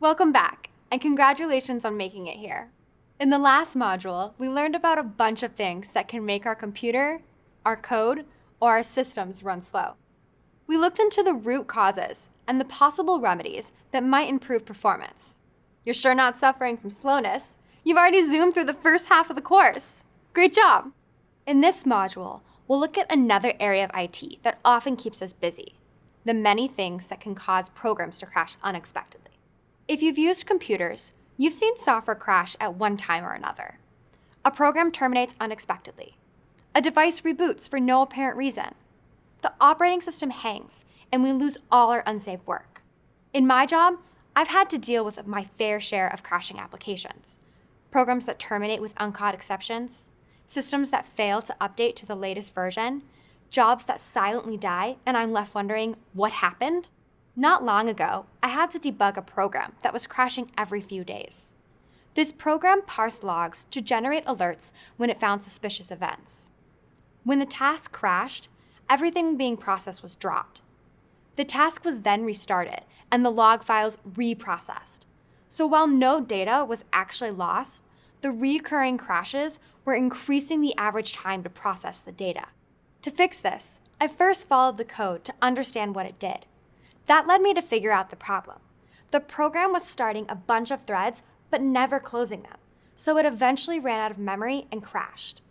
Welcome back, and congratulations on making it here. In the last module, we learned about a bunch of things that can make our computer, our code, or our systems run slow. We looked into the root causes and the possible remedies that might improve performance. You're sure not suffering from slowness. You've already zoomed through the first half of the course. Great job! In this module, we'll look at another area of IT that often keeps us busy, the many things that can cause programs to crash unexpectedly. If you've used computers, you've seen software crash at one time or another. A program terminates unexpectedly. A device reboots for no apparent reason. The operating system hangs, and we lose all our unsaved work. In my job, I've had to deal with my fair share of crashing applications. Programs that terminate with uncaught exceptions, systems that fail to update to the latest version, jobs that silently die, and I'm left wondering what happened? Not long ago, I had to debug a program that was crashing every few days. This program parsed logs to generate alerts when it found suspicious events. When the task crashed, everything being processed was dropped. The task was then restarted and the log files reprocessed. So while no data was actually lost, the recurring crashes were increasing the average time to process the data. To fix this, I first followed the code to understand what it did. That led me to figure out the problem. The program was starting a bunch of threads, but never closing them, so it eventually ran out of memory and crashed.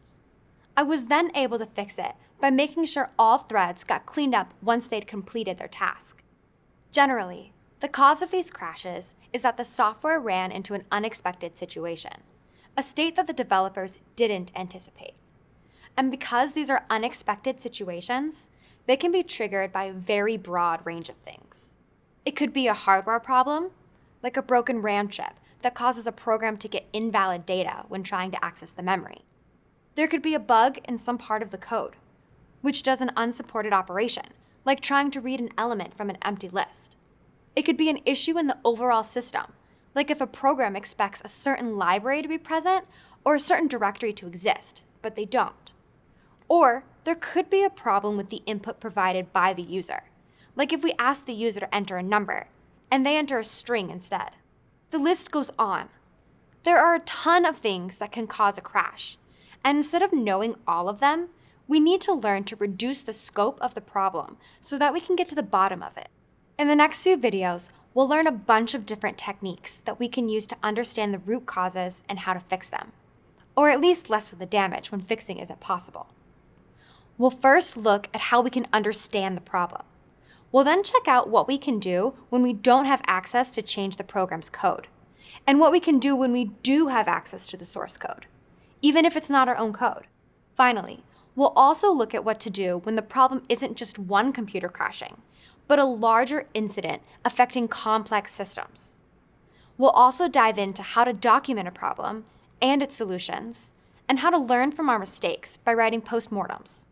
I was then able to fix it by making sure all threads got cleaned up once they'd completed their task. Generally, the cause of these crashes is that the software ran into an unexpected situation a state that the developers didn't anticipate. And because these are unexpected situations, they can be triggered by a very broad range of things. It could be a hardware problem, like a broken RAM chip that causes a program to get invalid data when trying to access the memory. There could be a bug in some part of the code, which does an unsupported operation, like trying to read an element from an empty list. It could be an issue in the overall system, like if a program expects a certain library to be present or a certain directory to exist, but they don't. Or there could be a problem with the input provided by the user, like if we ask the user to enter a number and they enter a string instead. The list goes on. There are a ton of things that can cause a crash, and instead of knowing all of them, we need to learn to reduce the scope of the problem so that we can get to the bottom of it. In the next few videos, we'll learn a bunch of different techniques that we can use to understand the root causes and how to fix them, or at least lessen the damage when fixing isn't possible. We'll first look at how we can understand the problem. We'll then check out what we can do when we don't have access to change the program's code, and what we can do when we do have access to the source code, even if it's not our own code. Finally, we'll also look at what to do when the problem isn't just one computer crashing, but a larger incident affecting complex systems. We'll also dive into how to document a problem and its solutions, and how to learn from our mistakes by writing postmortems.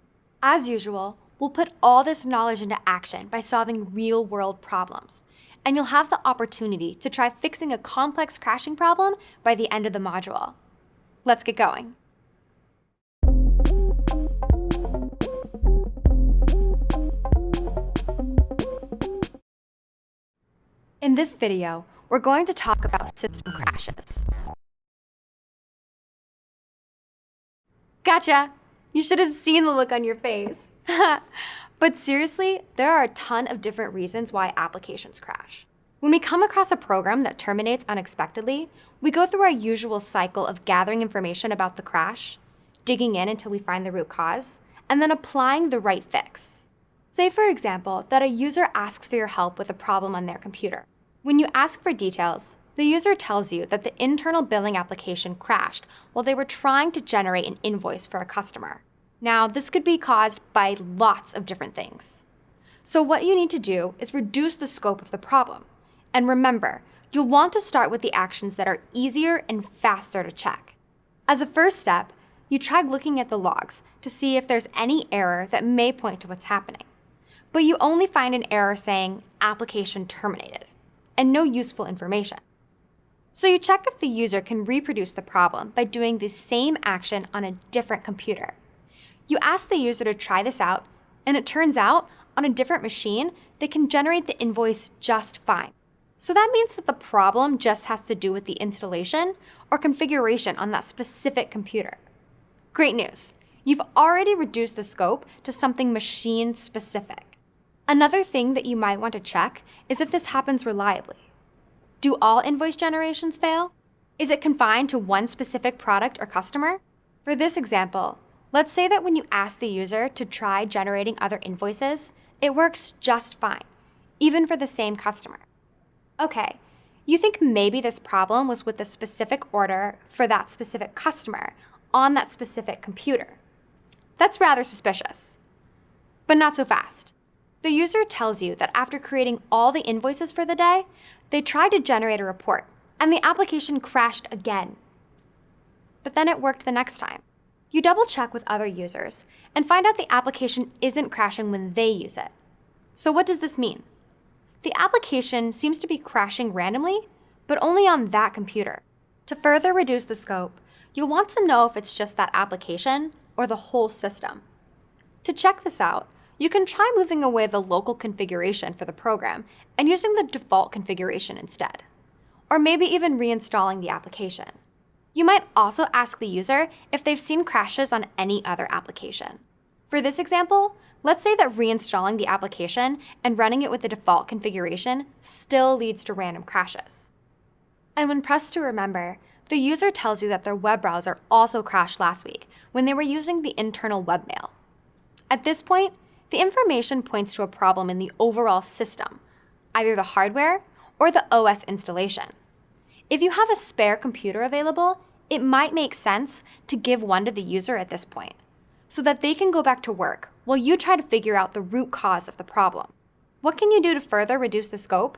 As usual, we'll put all this knowledge into action by solving real-world problems, and you'll have the opportunity to try fixing a complex crashing problem by the end of the module. Let's get going. In this video, we're going to talk about system crashes. Gotcha! You should have seen the look on your face. but seriously, there are a ton of different reasons why applications crash. When we come across a program that terminates unexpectedly, we go through our usual cycle of gathering information about the crash, digging in until we find the root cause, and then applying the right fix. Say, for example, that a user asks for your help with a problem on their computer. When you ask for details, the user tells you that the internal billing application crashed while they were trying to generate an invoice for a customer. Now, this could be caused by lots of different things. So what you need to do is reduce the scope of the problem. And remember, you'll want to start with the actions that are easier and faster to check. As a first step, you try looking at the logs to see if there's any error that may point to what's happening. But you only find an error saying application terminated and no useful information. So you check if the user can reproduce the problem by doing the same action on a different computer. You ask the user to try this out, and it turns out, on a different machine, they can generate the invoice just fine. So that means that the problem just has to do with the installation or configuration on that specific computer. Great news! You've already reduced the scope to something machine specific. Another thing that you might want to check is if this happens reliably. Do all invoice generations fail? Is it confined to one specific product or customer? For this example, let's say that when you ask the user to try generating other invoices, it works just fine, even for the same customer. Okay, you think maybe this problem was with the specific order for that specific customer on that specific computer. That's rather suspicious. But not so fast. The user tells you that after creating all the invoices for the day, they tried to generate a report, and the application crashed again. But then it worked the next time. You double check with other users and find out the application isn't crashing when they use it. So what does this mean? The application seems to be crashing randomly, but only on that computer. To further reduce the scope, you'll want to know if it's just that application or the whole system. To check this out, you can try moving away the local configuration for the program and using the default configuration instead. Or maybe even reinstalling the application. You might also ask the user if they've seen crashes on any other application. For this example, Let's say that reinstalling the application and running it with the default configuration still leads to random crashes. And when pressed to remember, the user tells you that their web browser also crashed last week when they were using the internal webmail. At this point, the information points to a problem in the overall system, either the hardware or the OS installation. If you have a spare computer available, it might make sense to give one to the user at this point so that they can go back to work while you try to figure out the root cause of the problem. What can you do to further reduce the scope?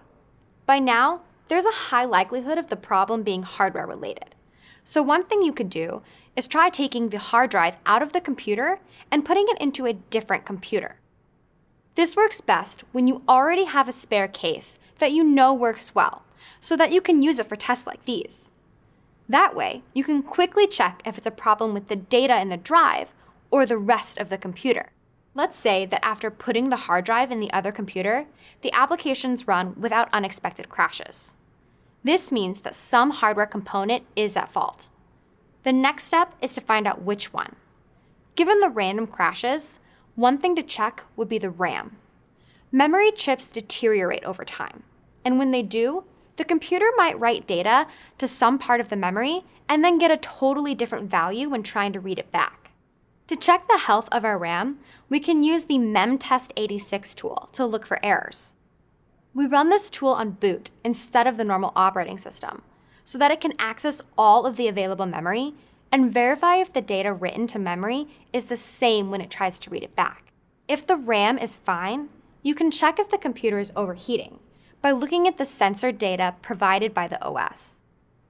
By now, there's a high likelihood of the problem being hardware related. So one thing you could do is try taking the hard drive out of the computer and putting it into a different computer. This works best when you already have a spare case that you know works well, so that you can use it for tests like these. That way, you can quickly check if it's a problem with the data in the drive or the rest of the computer. Let's say that after putting the hard drive in the other computer, the applications run without unexpected crashes. This means that some hardware component is at fault. The next step is to find out which one. Given the random crashes, one thing to check would be the RAM. Memory chips deteriorate over time, and when they do, the computer might write data to some part of the memory and then get a totally different value when trying to read it back. To check the health of our RAM, we can use the memtest86 tool to look for errors. We run this tool on boot instead of the normal operating system, so that it can access all of the available memory and verify if the data written to memory is the same when it tries to read it back. If the RAM is fine, you can check if the computer is overheating by looking at the sensor data provided by the OS.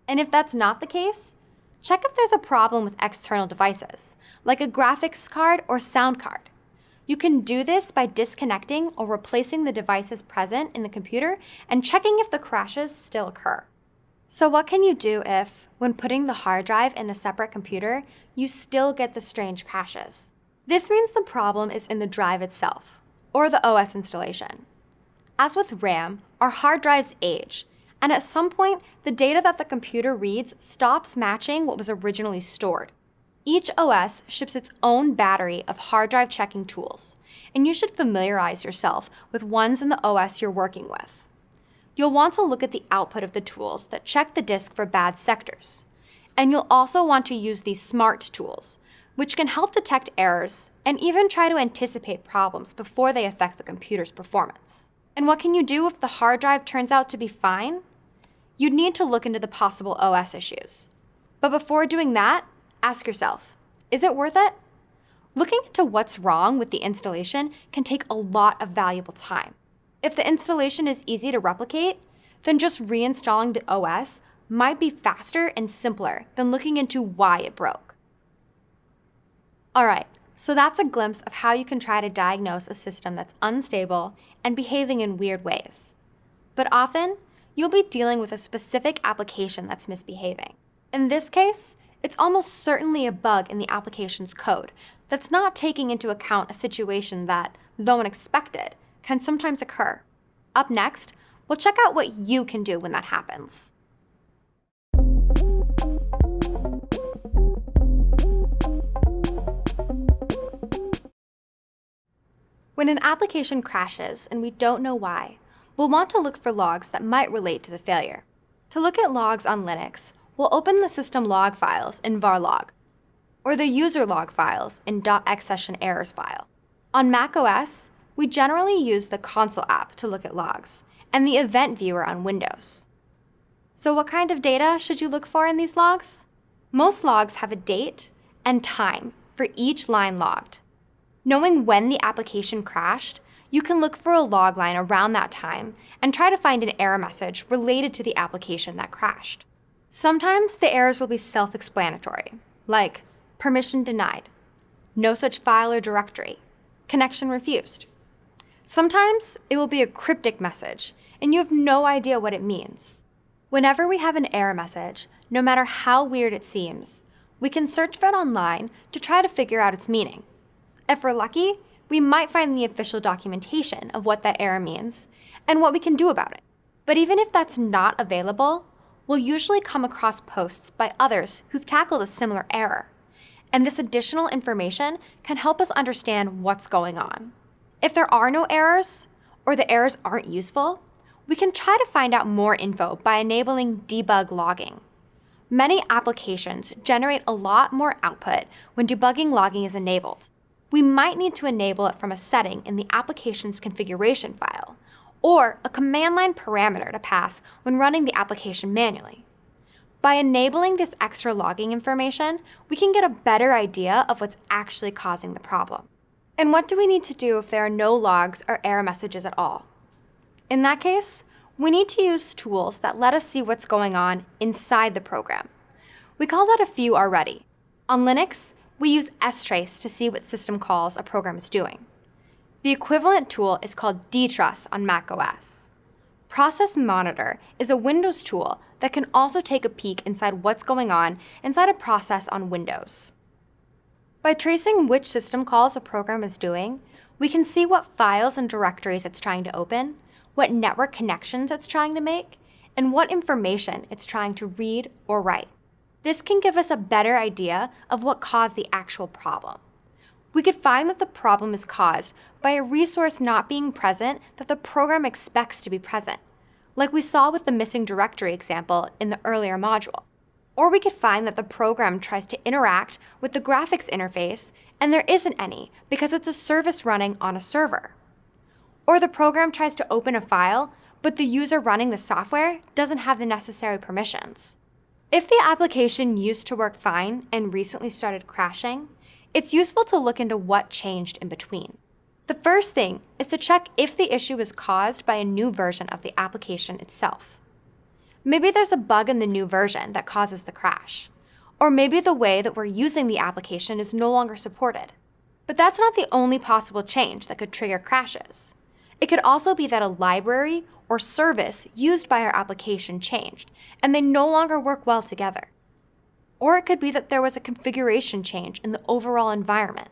And if that's not the case, check if there's a problem with external devices, like a graphics card or sound card. You can do this by disconnecting or replacing the devices present in the computer and checking if the crashes still occur. So what can you do if, when putting the hard drive in a separate computer, you still get the strange crashes? This means the problem is in the drive itself, or the OS installation. As with RAM, our hard drives age, and at some point, the data that the computer reads stops matching what was originally stored. Each OS ships its own battery of hard drive checking tools, and you should familiarize yourself with ones in the OS you're working with. You'll want to look at the output of the tools that check the disk for bad sectors. And you'll also want to use these SMART tools, which can help detect errors and even try to anticipate problems before they affect the computer's performance. And what can you do if the hard drive turns out to be fine? you'd need to look into the possible OS issues. But before doing that, ask yourself, is it worth it? Looking into what's wrong with the installation can take a lot of valuable time. If the installation is easy to replicate, then just reinstalling the OS might be faster and simpler than looking into why it broke. All right, so that's a glimpse of how you can try to diagnose a system that's unstable and behaving in weird ways. But often, you'll be dealing with a specific application that's misbehaving. In this case, it's almost certainly a bug in the application's code that's not taking into account a situation that, though unexpected, can sometimes occur. Up next, We'll check out what you can do when that happens. When an application crashes and we don't know why, we'll want to look for logs that might relate to the failure. To look at logs on Linux, we'll open the system log files in varlog, or the user log files in .xsessionerrors file. On macOS, we generally use the console app to look at logs, and the event viewer on Windows. So what kind of data should you look for in these logs? Most logs have a date and time for each line logged. Knowing when the application crashed, you can look for a log line around that time and try to find an error message related to the application that crashed. Sometimes the errors will be self-explanatory, like permission denied, no such file or directory, connection refused. Sometimes it will be a cryptic message and you have no idea what it means. Whenever we have an error message, no matter how weird it seems, we can search for it online to try to figure out its meaning. If we're lucky, we might find the official documentation of what that error means and what we can do about it. But even if that's not available, we'll usually come across posts by others who've tackled a similar error. And this additional information can help us understand what's going on. If there are no errors, or the errors aren't useful, we can try to find out more info by enabling debug logging. Many applications generate a lot more output when debugging logging is enabled. We might need to enable it from a setting in the application's configuration file, or a command line parameter to pass when running the application manually. By enabling this extra logging information, we can get a better idea of what's actually causing the problem. And what do we need to do if there are no logs or error messages at all? In that case, we need to use tools that let us see what's going on inside the program. We called out a few already. On Linux, we use strace to see what system calls a program is doing. The equivalent tool is called dtruss on macOS. Process Monitor is a Windows tool that can also take a peek inside what's going on inside a process on Windows. By tracing which system calls a program is doing, we can see what files and directories it's trying to open, what network connections it's trying to make, and what information it's trying to read or write. This can give us a better idea of what caused the actual problem we could find that the problem is caused by a resource not being present that the program expects to be present, like we saw with the missing directory example in the earlier module. Or we could find that the program tries to interact with the graphics interface and there isn't any because it's a service running on a server. Or the program tries to open a file, but the user running the software doesn't have the necessary permissions. If the application used to work fine and recently started crashing, it's useful to look into what changed in between. The first thing is to check if the issue is caused by a new version of the application itself. Maybe there's a bug in the new version that causes the crash, or maybe the way that we're using the application is no longer supported. But that's not the only possible change that could trigger crashes. It could also be that a library or service used by our application changed, and they no longer work well together. Or it could be that there was a configuration change in the overall environment,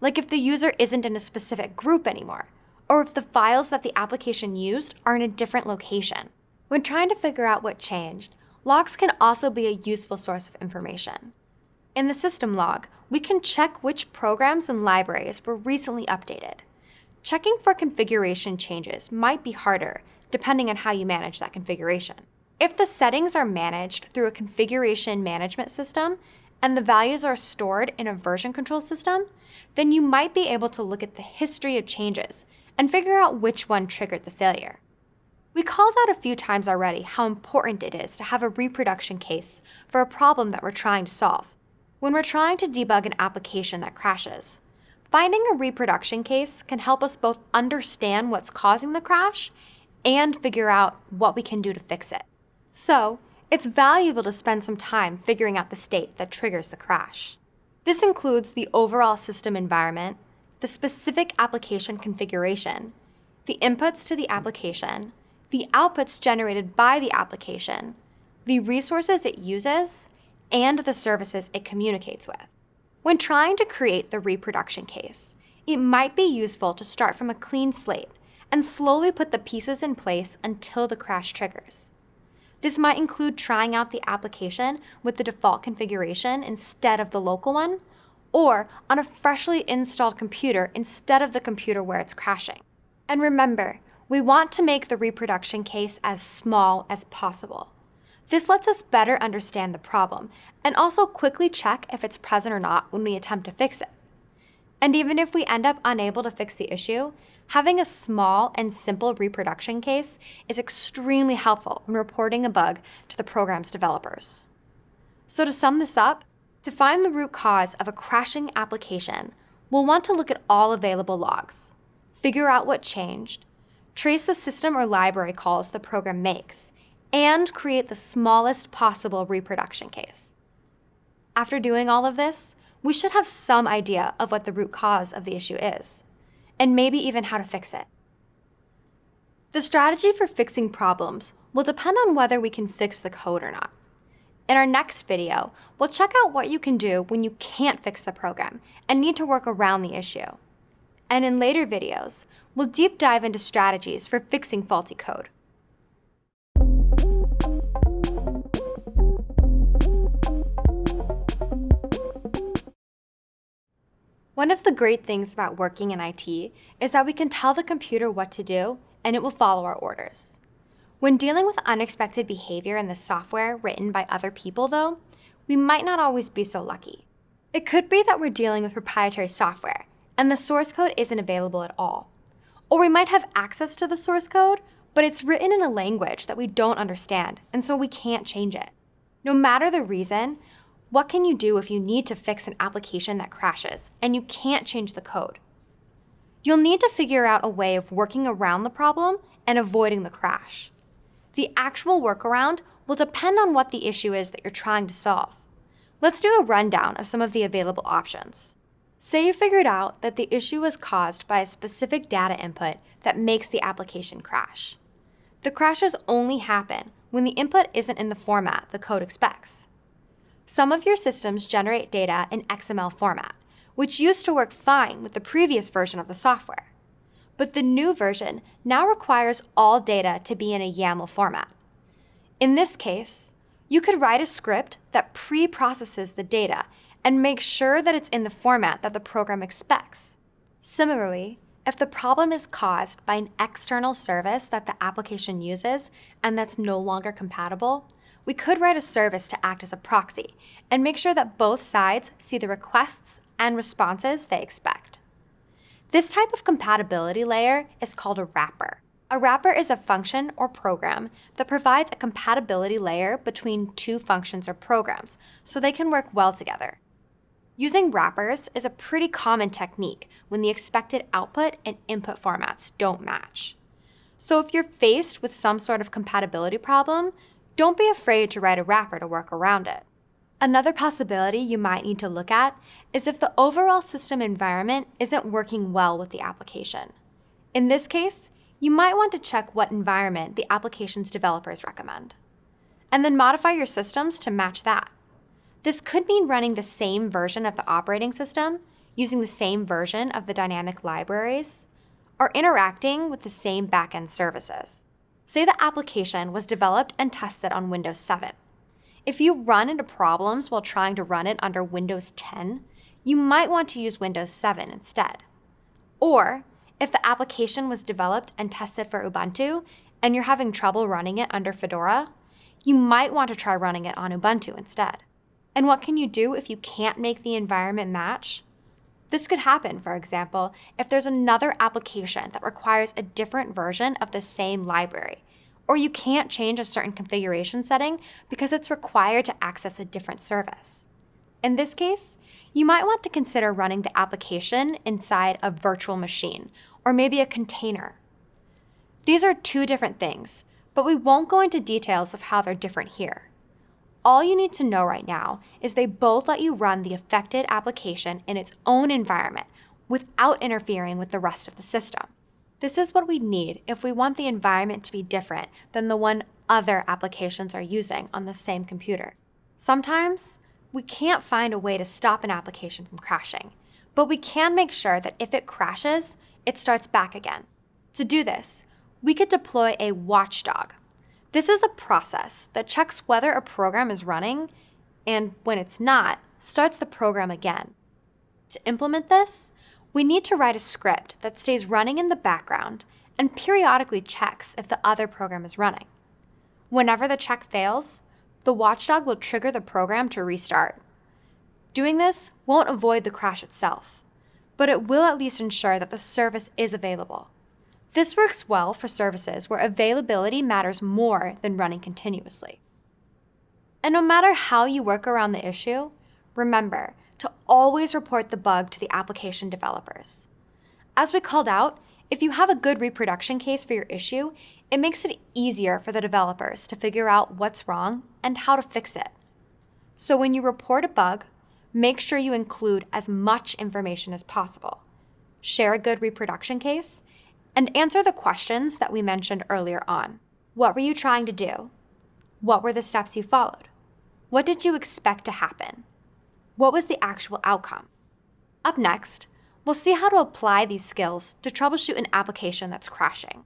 like if the user isn't in a specific group anymore, or if the files that the application used are in a different location. When trying to figure out what changed, logs can also be a useful source of information. In the system log, we can check which programs and libraries were recently updated. Checking for configuration changes might be harder, depending on how you manage that configuration. If the settings are managed through a configuration management system and the values are stored in a version control system, then you might be able to look at the history of changes and figure out which one triggered the failure. We called out a few times already how important it is to have a reproduction case for a problem that we're trying to solve. When we're trying to debug an application that crashes, finding a reproduction case can help us both understand what's causing the crash and figure out what we can do to fix it. So, it's valuable to spend some time figuring out the state that triggers the crash. This includes the overall system environment, the specific application configuration, the inputs to the application, the outputs generated by the application, the resources it uses, and the services it communicates with. When trying to create the reproduction case, it might be useful to start from a clean slate and slowly put the pieces in place until the crash triggers. This might include trying out the application with the default configuration instead of the local one, or on a freshly installed computer instead of the computer where it's crashing. And remember, we want to make the reproduction case as small as possible. This lets us better understand the problem and also quickly check if it's present or not when we attempt to fix it. And even if we end up unable to fix the issue, having a small and simple reproduction case is extremely helpful when reporting a bug to the program's developers. So to sum this up, to find the root cause of a crashing application, we'll want to look at all available logs, figure out what changed, trace the system or library calls the program makes, and create the smallest possible reproduction case. After doing all of this, we should have some idea of what the root cause of the issue is and maybe even how to fix it. The strategy for fixing problems will depend on whether we can fix the code or not. In our next video, we'll check out what you can do when you can't fix the program and need to work around the issue. And in later videos, we'll deep dive into strategies for fixing faulty code. One of the great things about working in IT is that we can tell the computer what to do and it will follow our orders. When dealing with unexpected behavior in the software written by other people, though, we might not always be so lucky. It could be that we're dealing with proprietary software and the source code isn't available at all. Or we might have access to the source code, but it's written in a language that we don't understand, and so we can't change it. No matter the reason, what can you do if you need to fix an application that crashes and you can't change the code? You'll need to figure out a way of working around the problem and avoiding the crash. The actual workaround will depend on what the issue is that you're trying to solve. Let's do a rundown of some of the available options. Say you figured out that the issue was caused by a specific data input that makes the application crash. The crashes only happen when the input isn't in the format the code expects. Some of your systems generate data in XML format, which used to work fine with the previous version of the software. But the new version now requires all data to be in a YAML format. In this case, you could write a script that pre-processes the data and make sure that it's in the format that the program expects. Similarly, if the problem is caused by an external service that the application uses and that's no longer compatible, we could write a service to act as a proxy and make sure that both sides see the requests and responses they expect. This type of compatibility layer is called a wrapper. A wrapper is a function or program that provides a compatibility layer between two functions or programs so they can work well together. Using wrappers is a pretty common technique when the expected output and input formats don't match. So if you're faced with some sort of compatibility problem, don't be afraid to write a wrapper to work around it. Another possibility you might need to look at is if the overall system environment isn't working well with the application. In this case, you might want to check what environment the application's developers recommend. And then modify your systems to match that. This could mean running the same version of the operating system, using the same version of the dynamic libraries, or interacting with the same backend services. Say the application was developed and tested on Windows 7. If you run into problems while trying to run it under Windows 10, you might want to use Windows 7 instead. Or, if the application was developed and tested for Ubuntu and you're having trouble running it under Fedora, you might want to try running it on Ubuntu instead. And what can you do if you can't make the environment match? This could happen, for example, if there's another application that requires a different version of the same library, or you can't change a certain configuration setting because it's required to access a different service. In this case, you might want to consider running the application inside a virtual machine, or maybe a container. These are two different things, but we won't go into details of how they're different here. All you need to know right now is they both let you run the affected application in its own environment without interfering with the rest of the system. This is what we need if we want the environment to be different than the one other applications are using on the same computer. Sometimes, we can't find a way to stop an application from crashing, but we can make sure that if it crashes, it starts back again. To do this, we could deploy a watchdog. This is a process that checks whether a program is running and when it's not, starts the program again. To implement this, we need to write a script that stays running in the background and periodically checks if the other program is running. Whenever the check fails, the watchdog will trigger the program to restart. Doing this won't avoid the crash itself, but it will at least ensure that the service is available. This works well for services where availability matters more than running continuously. And no matter how you work around the issue, remember to always report the bug to the application developers. As we called out, if you have a good reproduction case for your issue, it makes it easier for the developers to figure out what's wrong and how to fix it. So when you report a bug, make sure you include as much information as possible. Share a good reproduction case, and answer the questions that we mentioned earlier on. What were you trying to do? What were the steps you followed? What did you expect to happen? What was the actual outcome? Up next, we'll see how to apply these skills to troubleshoot an application that's crashing.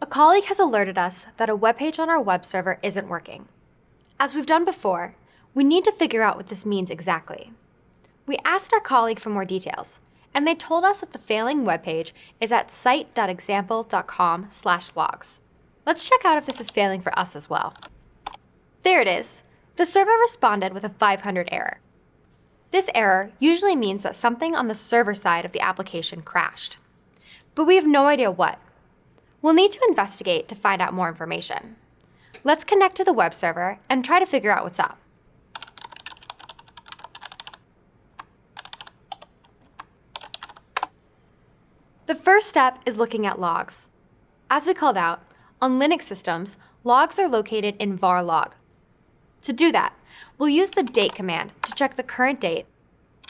A colleague has alerted us that a web page on our web server isn't working. As we've done before, we need to figure out what this means exactly. We asked our colleague for more details, and they told us that the failing web page is at site.example.com slash logs. Let's check out if this is failing for us as well. There it is. The server responded with a 500 error. This error usually means that something on the server side of the application crashed. But we have no idea what. We'll need to investigate to find out more information. Let's connect to the web server and try to figure out what's up. The first step is looking at logs. As we called out, on Linux systems, logs are located in var log. To do that, we'll use the date command to check the current date.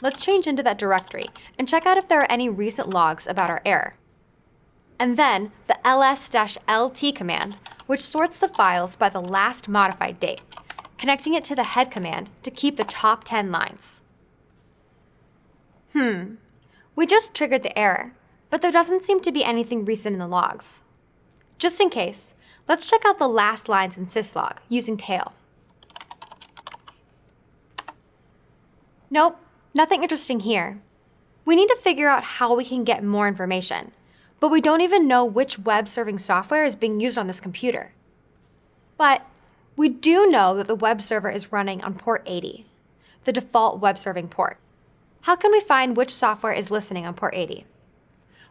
Let's change into that directory and check out if there are any recent logs about our error. And then the ls-lt command, which sorts the files by the last modified date, connecting it to the head command to keep the top 10 lines. Hmm, we just triggered the error, but there doesn't seem to be anything recent in the logs. Just in case, let's check out the last lines in syslog using tail. Nope, nothing interesting here. We need to figure out how we can get more information, but we don't even know which web serving software is being used on this computer. But we do know that the web server is running on port 80, the default web serving port. How can we find which software is listening on port 80?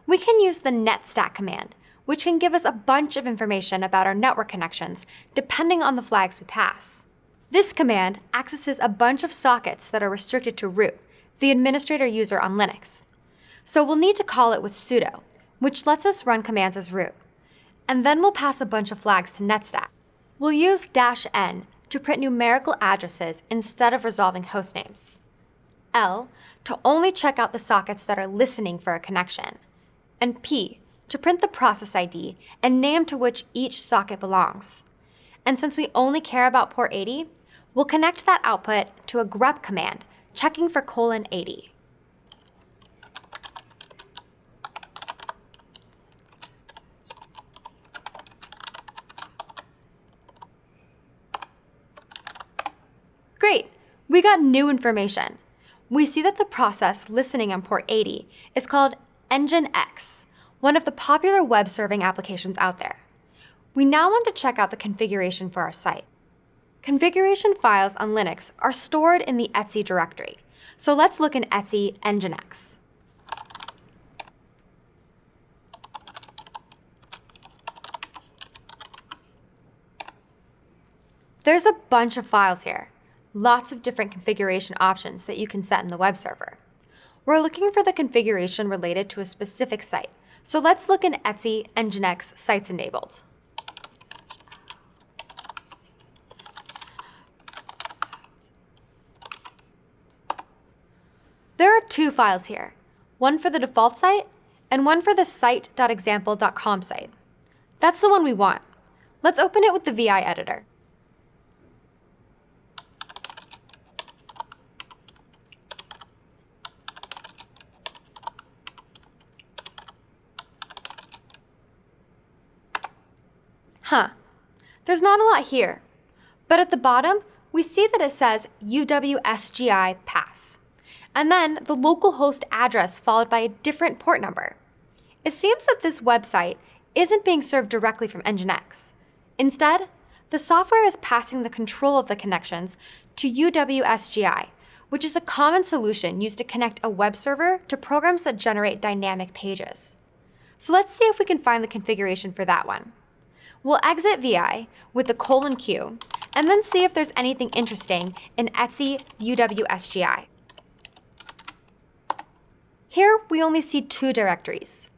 We can use the netstat command, which can give us a bunch of information about our network connections depending on the flags we pass. This command accesses a bunch of sockets that are restricted to root, the administrator user on Linux. So we'll need to call it with sudo, which lets us run commands as root. And then we'll pass a bunch of flags to netstat. We'll use dash "-n" to print numerical addresses instead of resolving host names. L to only check out the sockets that are listening for a connection. And P to print the process ID and name to which each socket belongs. And since we only care about port 80, we'll connect that output to a grep command, checking for colon 80. Great, we got new information. We see that the process listening on port 80 is called Nginx, one of the popular web serving applications out there. We now want to check out the configuration for our site. Configuration files on Linux are stored in the etc directory, so let's look in etc nginx. There's a bunch of files here, lots of different configuration options that you can set in the web server. We're looking for the configuration related to a specific site, so let's look in etc nginx sites enabled. There are two files here, one for the default site and one for the site.example.com site. That's the one we want. Let's open it with the VI editor. Huh, there's not a lot here. But at the bottom, we see that it says UWSGI pass, and then the local host address followed by a different port number. It seems that this website isn't being served directly from Nginx. Instead, the software is passing the control of the connections to UWSGI, which is a common solution used to connect a web server to programs that generate dynamic pages. So let's see if we can find the configuration for that one. We'll exit VI with the colon Q and then see if there's anything interesting in etc UWSGI. Here we only see two directories,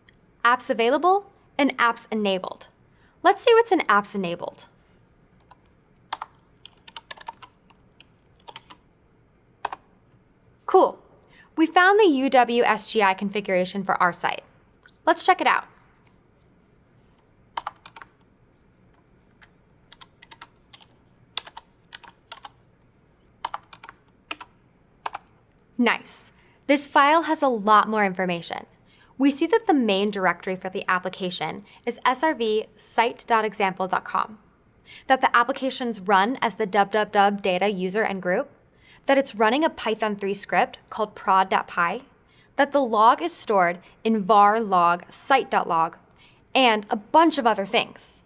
apps available and apps enabled. Let's see what's in apps enabled. Cool. We found the UWSGI configuration for our site. Let's check it out. Nice. This file has a lot more information. We see that the main directory for the application is srv site.example.com, that the applications run as the www data user and group, that it's running a Python 3 script called prod.py, that the log is stored in var log site.log, and a bunch of other things.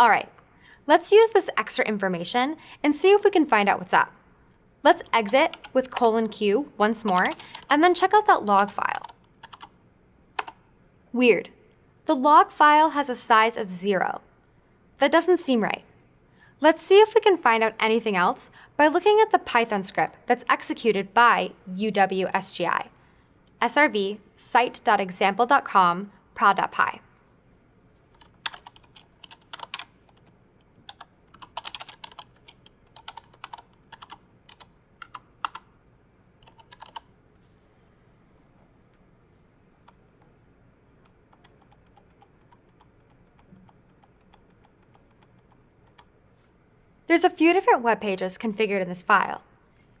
All right, let's use this extra information and see if we can find out what's up. Let's exit with colon Q once more, and then check out that log file. Weird. The log file has a size of zero. That doesn't seem right. Let's see if we can find out anything else by looking at the Python script that's executed by UWSGI. srv site.example.com prod.py. There's a few different web pages configured in this file.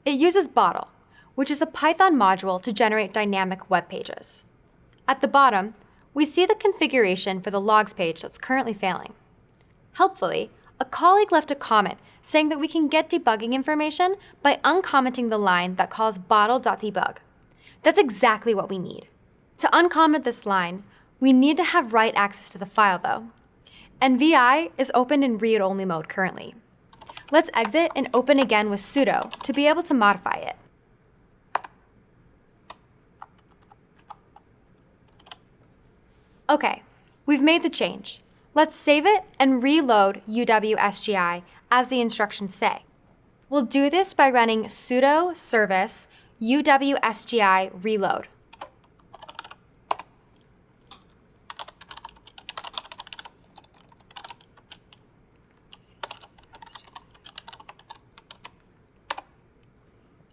It uses Bottle, which is a Python module to generate dynamic web pages. At the bottom, we see the configuration for the logs page that's currently failing. Helpfully, a colleague left a comment saying that we can get debugging information by uncommenting the line that calls bottle.debug. That's exactly what we need. To uncomment this line, we need to have write access to the file though. And VI is open in read-only mode currently. Let's exit and open again with sudo to be able to modify it. Okay, we've made the change. Let's save it and reload UWSGI as the instructions say. We'll do this by running sudo service UWSGI reload.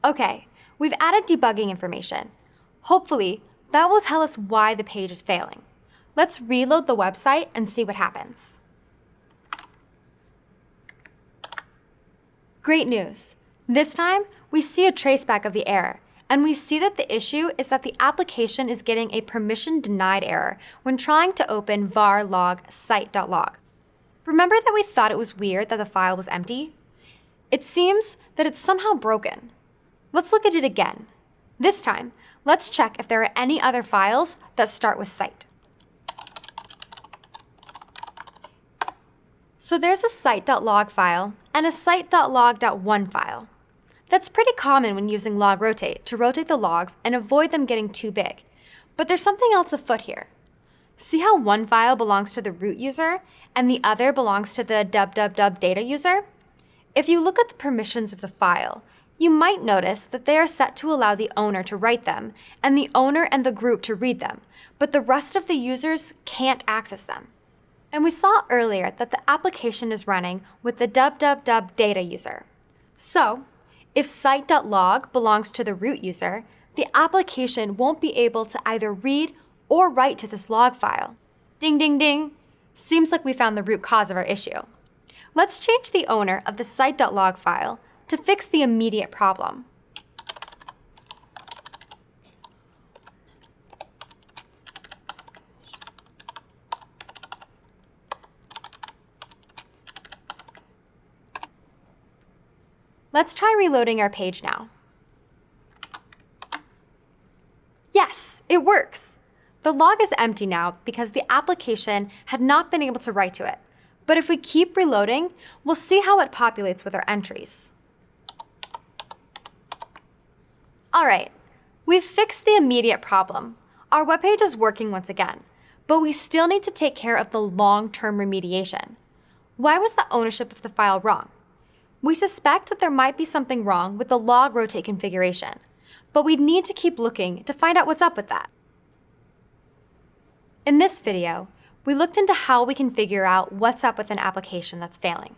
Okay, we've added debugging information. Hopefully, that will tell us why the page is failing. Let's reload the website and see what happens. Great news. This time, we see a traceback of the error, and we see that the issue is that the application is getting a permission denied error when trying to open var log site.log. Remember that we thought it was weird that the file was empty? It seems that it's somehow broken. Let's look at it again. This time, let's check if there are any other files that start with site. So there's a site.log file and a site.log.1 file. That's pretty common when using log rotate to rotate the logs and avoid them getting too big. But there's something else afoot here. See how one file belongs to the root user and the other belongs to the www data user? If you look at the permissions of the file, you might notice that they are set to allow the owner to write them and the owner and the group to read them, but the rest of the users can't access them. And we saw earlier that the application is running with the www data user. So, if site.log belongs to the root user, the application won't be able to either read or write to this log file. Ding, ding, ding. Seems like we found the root cause of our issue. Let's change the owner of the site.log file to fix the immediate problem. Let's try reloading our page now. Yes, it works. The log is empty now because the application had not been able to write to it. But if we keep reloading, we'll see how it populates with our entries. All right, we've fixed the immediate problem. Our web page is working once again, but we still need to take care of the long-term remediation. Why was the ownership of the file wrong? We suspect that there might be something wrong with the log rotate configuration, but we need to keep looking to find out what's up with that. In this video, we looked into how we can figure out what's up with an application that's failing.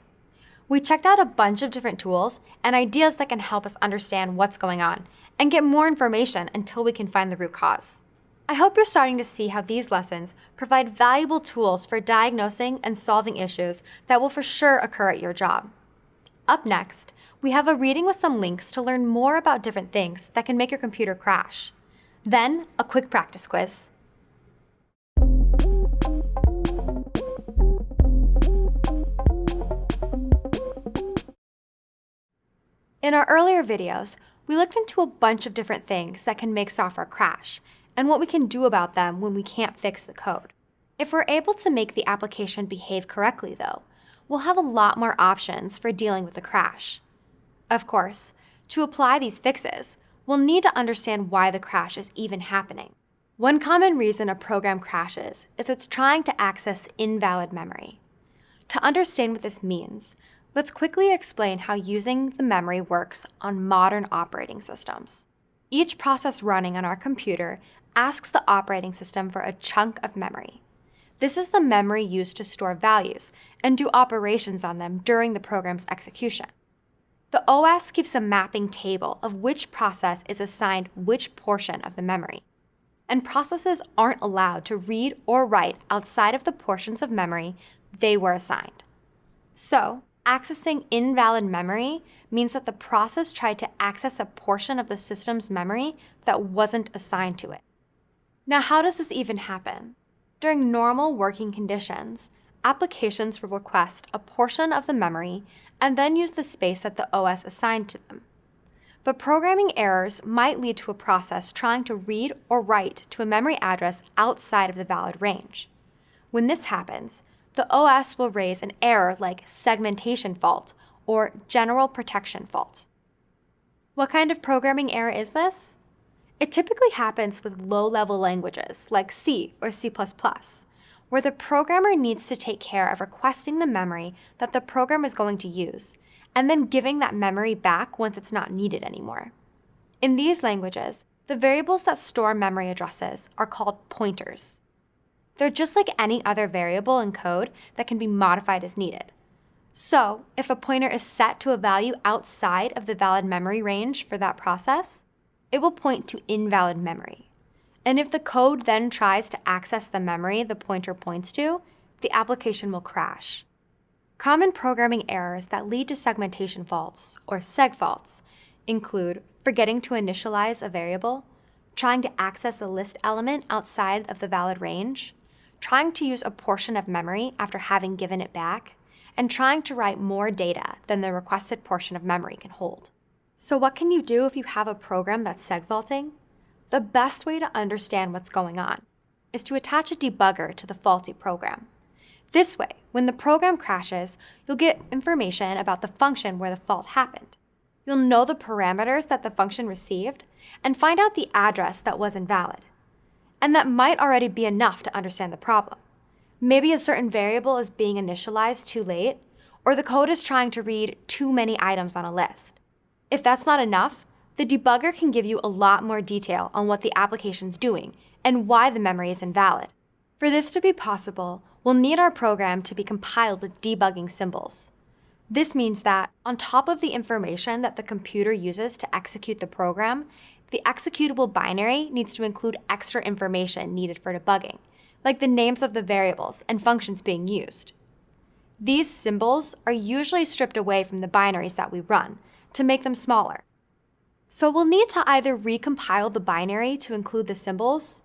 We checked out a bunch of different tools and ideas that can help us understand what's going on and get more information until we can find the root cause. I hope you're starting to see how these lessons provide valuable tools for diagnosing and solving issues that will for sure occur at your job. Up next, we have a reading with some links to learn more about different things that can make your computer crash. Then, a quick practice quiz. In our earlier videos, we looked into a bunch of different things that can make software crash and what we can do about them when we can't fix the code. If we're able to make the application behave correctly, though, we'll have a lot more options for dealing with the crash. Of course, to apply these fixes, we'll need to understand why the crash is even happening. One common reason a program crashes is it's trying to access invalid memory. To understand what this means, Let's quickly explain how using the memory works on modern operating systems. Each process running on our computer asks the operating system for a chunk of memory. This is the memory used to store values and do operations on them during the program's execution. The OS keeps a mapping table of which process is assigned which portion of the memory. And processes aren't allowed to read or write outside of the portions of memory they were assigned. So, Accessing invalid memory means that the process tried to access a portion of the system's memory that wasn't assigned to it. Now, how does this even happen? During normal working conditions, applications will request a portion of the memory and then use the space that the OS assigned to them. But programming errors might lead to a process trying to read or write to a memory address outside of the valid range. When this happens, the OS will raise an error like segmentation fault or general protection fault. What kind of programming error is this? It typically happens with low-level languages like C or C++, where the programmer needs to take care of requesting the memory that the program is going to use, and then giving that memory back once it's not needed anymore. In these languages, the variables that store memory addresses are called pointers. They're just like any other variable in code that can be modified as needed. So if a pointer is set to a value outside of the valid memory range for that process, it will point to invalid memory. And if the code then tries to access the memory the pointer points to, the application will crash. Common programming errors that lead to segmentation faults, or seg faults, include forgetting to initialize a variable, trying to access a list element outside of the valid range, trying to use a portion of memory after having given it back, and trying to write more data than the requested portion of memory can hold. So what can you do if you have a program that's segfaulting? The best way to understand what's going on is to attach a debugger to the faulty program. This way, when the program crashes, you'll get information about the function where the fault happened. You'll know the parameters that the function received and find out the address that was invalid and that might already be enough to understand the problem. Maybe a certain variable is being initialized too late, or the code is trying to read too many items on a list. If that's not enough, the debugger can give you a lot more detail on what the application's doing and why the memory is invalid. For this to be possible, we'll need our program to be compiled with debugging symbols. This means that, on top of the information that the computer uses to execute the program, the executable binary needs to include extra information needed for debugging, like the names of the variables and functions being used. These symbols are usually stripped away from the binaries that we run to make them smaller. So we'll need to either recompile the binary to include the symbols,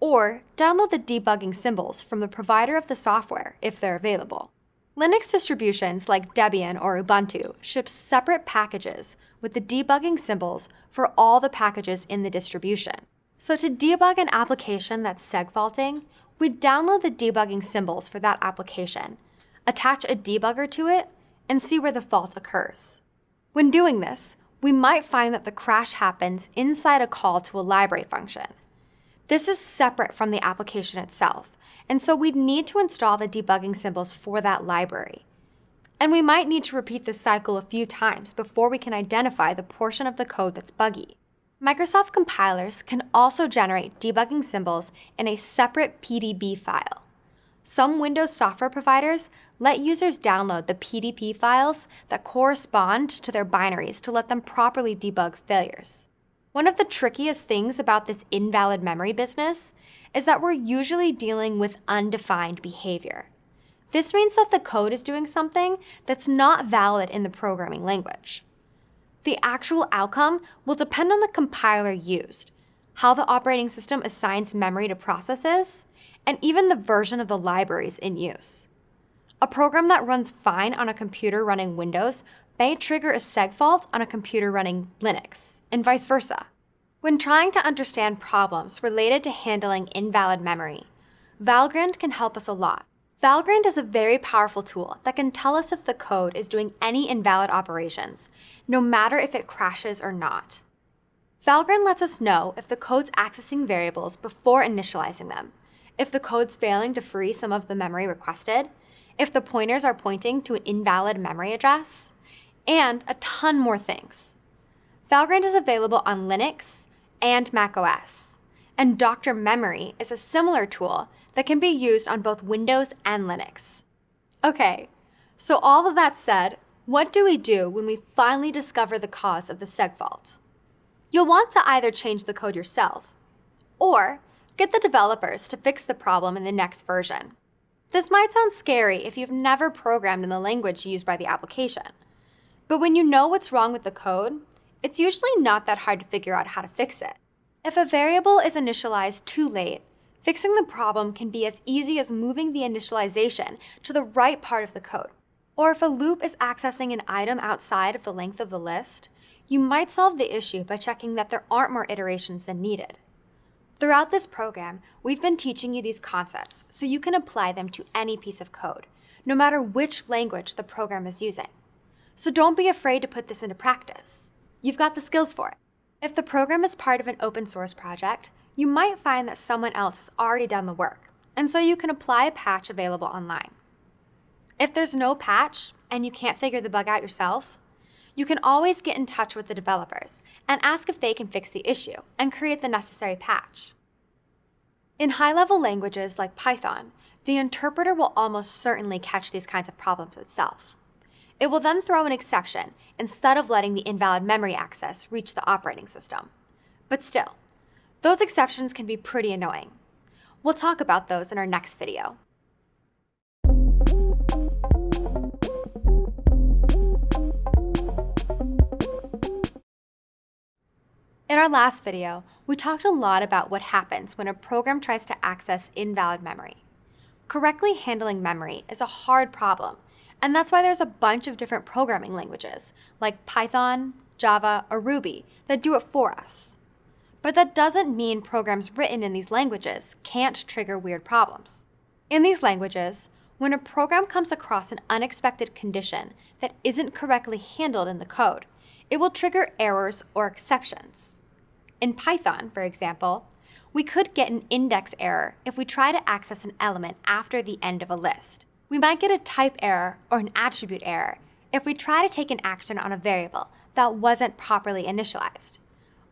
or download the debugging symbols from the provider of the software if they're available. Linux distributions like Debian or Ubuntu ship separate packages with the debugging symbols for all the packages in the distribution. So to debug an application that's segfaulting, we download the debugging symbols for that application, attach a debugger to it, and see where the fault occurs. When doing this, we might find that the crash happens inside a call to a library function. This is separate from the application itself, and so we'd need to install the debugging symbols for that library. And we might need to repeat this cycle a few times before we can identify the portion of the code that's buggy. Microsoft compilers can also generate debugging symbols in a separate PDB file. Some Windows software providers let users download the PDB files that correspond to their binaries to let them properly debug failures. One of the trickiest things about this invalid memory business is that we're usually dealing with undefined behavior. This means that the code is doing something that's not valid in the programming language. The actual outcome will depend on the compiler used, how the operating system assigns memory to processes, and even the version of the libraries in use. A program that runs fine on a computer running Windows may trigger a segfault on a computer running Linux, and vice versa. When trying to understand problems related to handling invalid memory, Valgrind can help us a lot. Valgrind is a very powerful tool that can tell us if the code is doing any invalid operations, no matter if it crashes or not. Valgrind lets us know if the code's accessing variables before initializing them, if the code's failing to free some of the memory requested, if the pointers are pointing to an invalid memory address, and a ton more things. Valgrind is available on Linux and macOS, and Dr. Memory is a similar tool that can be used on both Windows and Linux. Okay, so all of that said, what do we do when we finally discover the cause of the segfault? You'll want to either change the code yourself, or get the developers to fix the problem in the next version. This might sound scary if you've never programmed in the language used by the application. But when you know what's wrong with the code, it's usually not that hard to figure out how to fix it. If a variable is initialized too late, fixing the problem can be as easy as moving the initialization to the right part of the code. Or if a loop is accessing an item outside of the length of the list, you might solve the issue by checking that there aren't more iterations than needed. Throughout this program, we've been teaching you these concepts so you can apply them to any piece of code, no matter which language the program is using. So don't be afraid to put this into practice. You've got the skills for it. If the program is part of an open source project, you might find that someone else has already done the work, and so you can apply a patch available online. If there's no patch and you can't figure the bug out yourself, you can always get in touch with the developers and ask if they can fix the issue and create the necessary patch. In high-level languages like Python, the interpreter will almost certainly catch these kinds of problems itself. It will then throw an exception instead of letting the invalid memory access reach the operating system. But still, those exceptions can be pretty annoying. We'll talk about those in our next video. In our last video, we talked a lot about what happens when a program tries to access invalid memory. Correctly handling memory is a hard problem, and that's why there's a bunch of different programming languages, like Python, Java, or Ruby, that do it for us. But that doesn't mean programs written in these languages can't trigger weird problems. In these languages, when a program comes across an unexpected condition that isn't correctly handled in the code, it will trigger errors or exceptions. In Python, for example, we could get an index error if we try to access an element after the end of a list. We might get a type error or an attribute error if we try to take an action on a variable that wasn't properly initialized.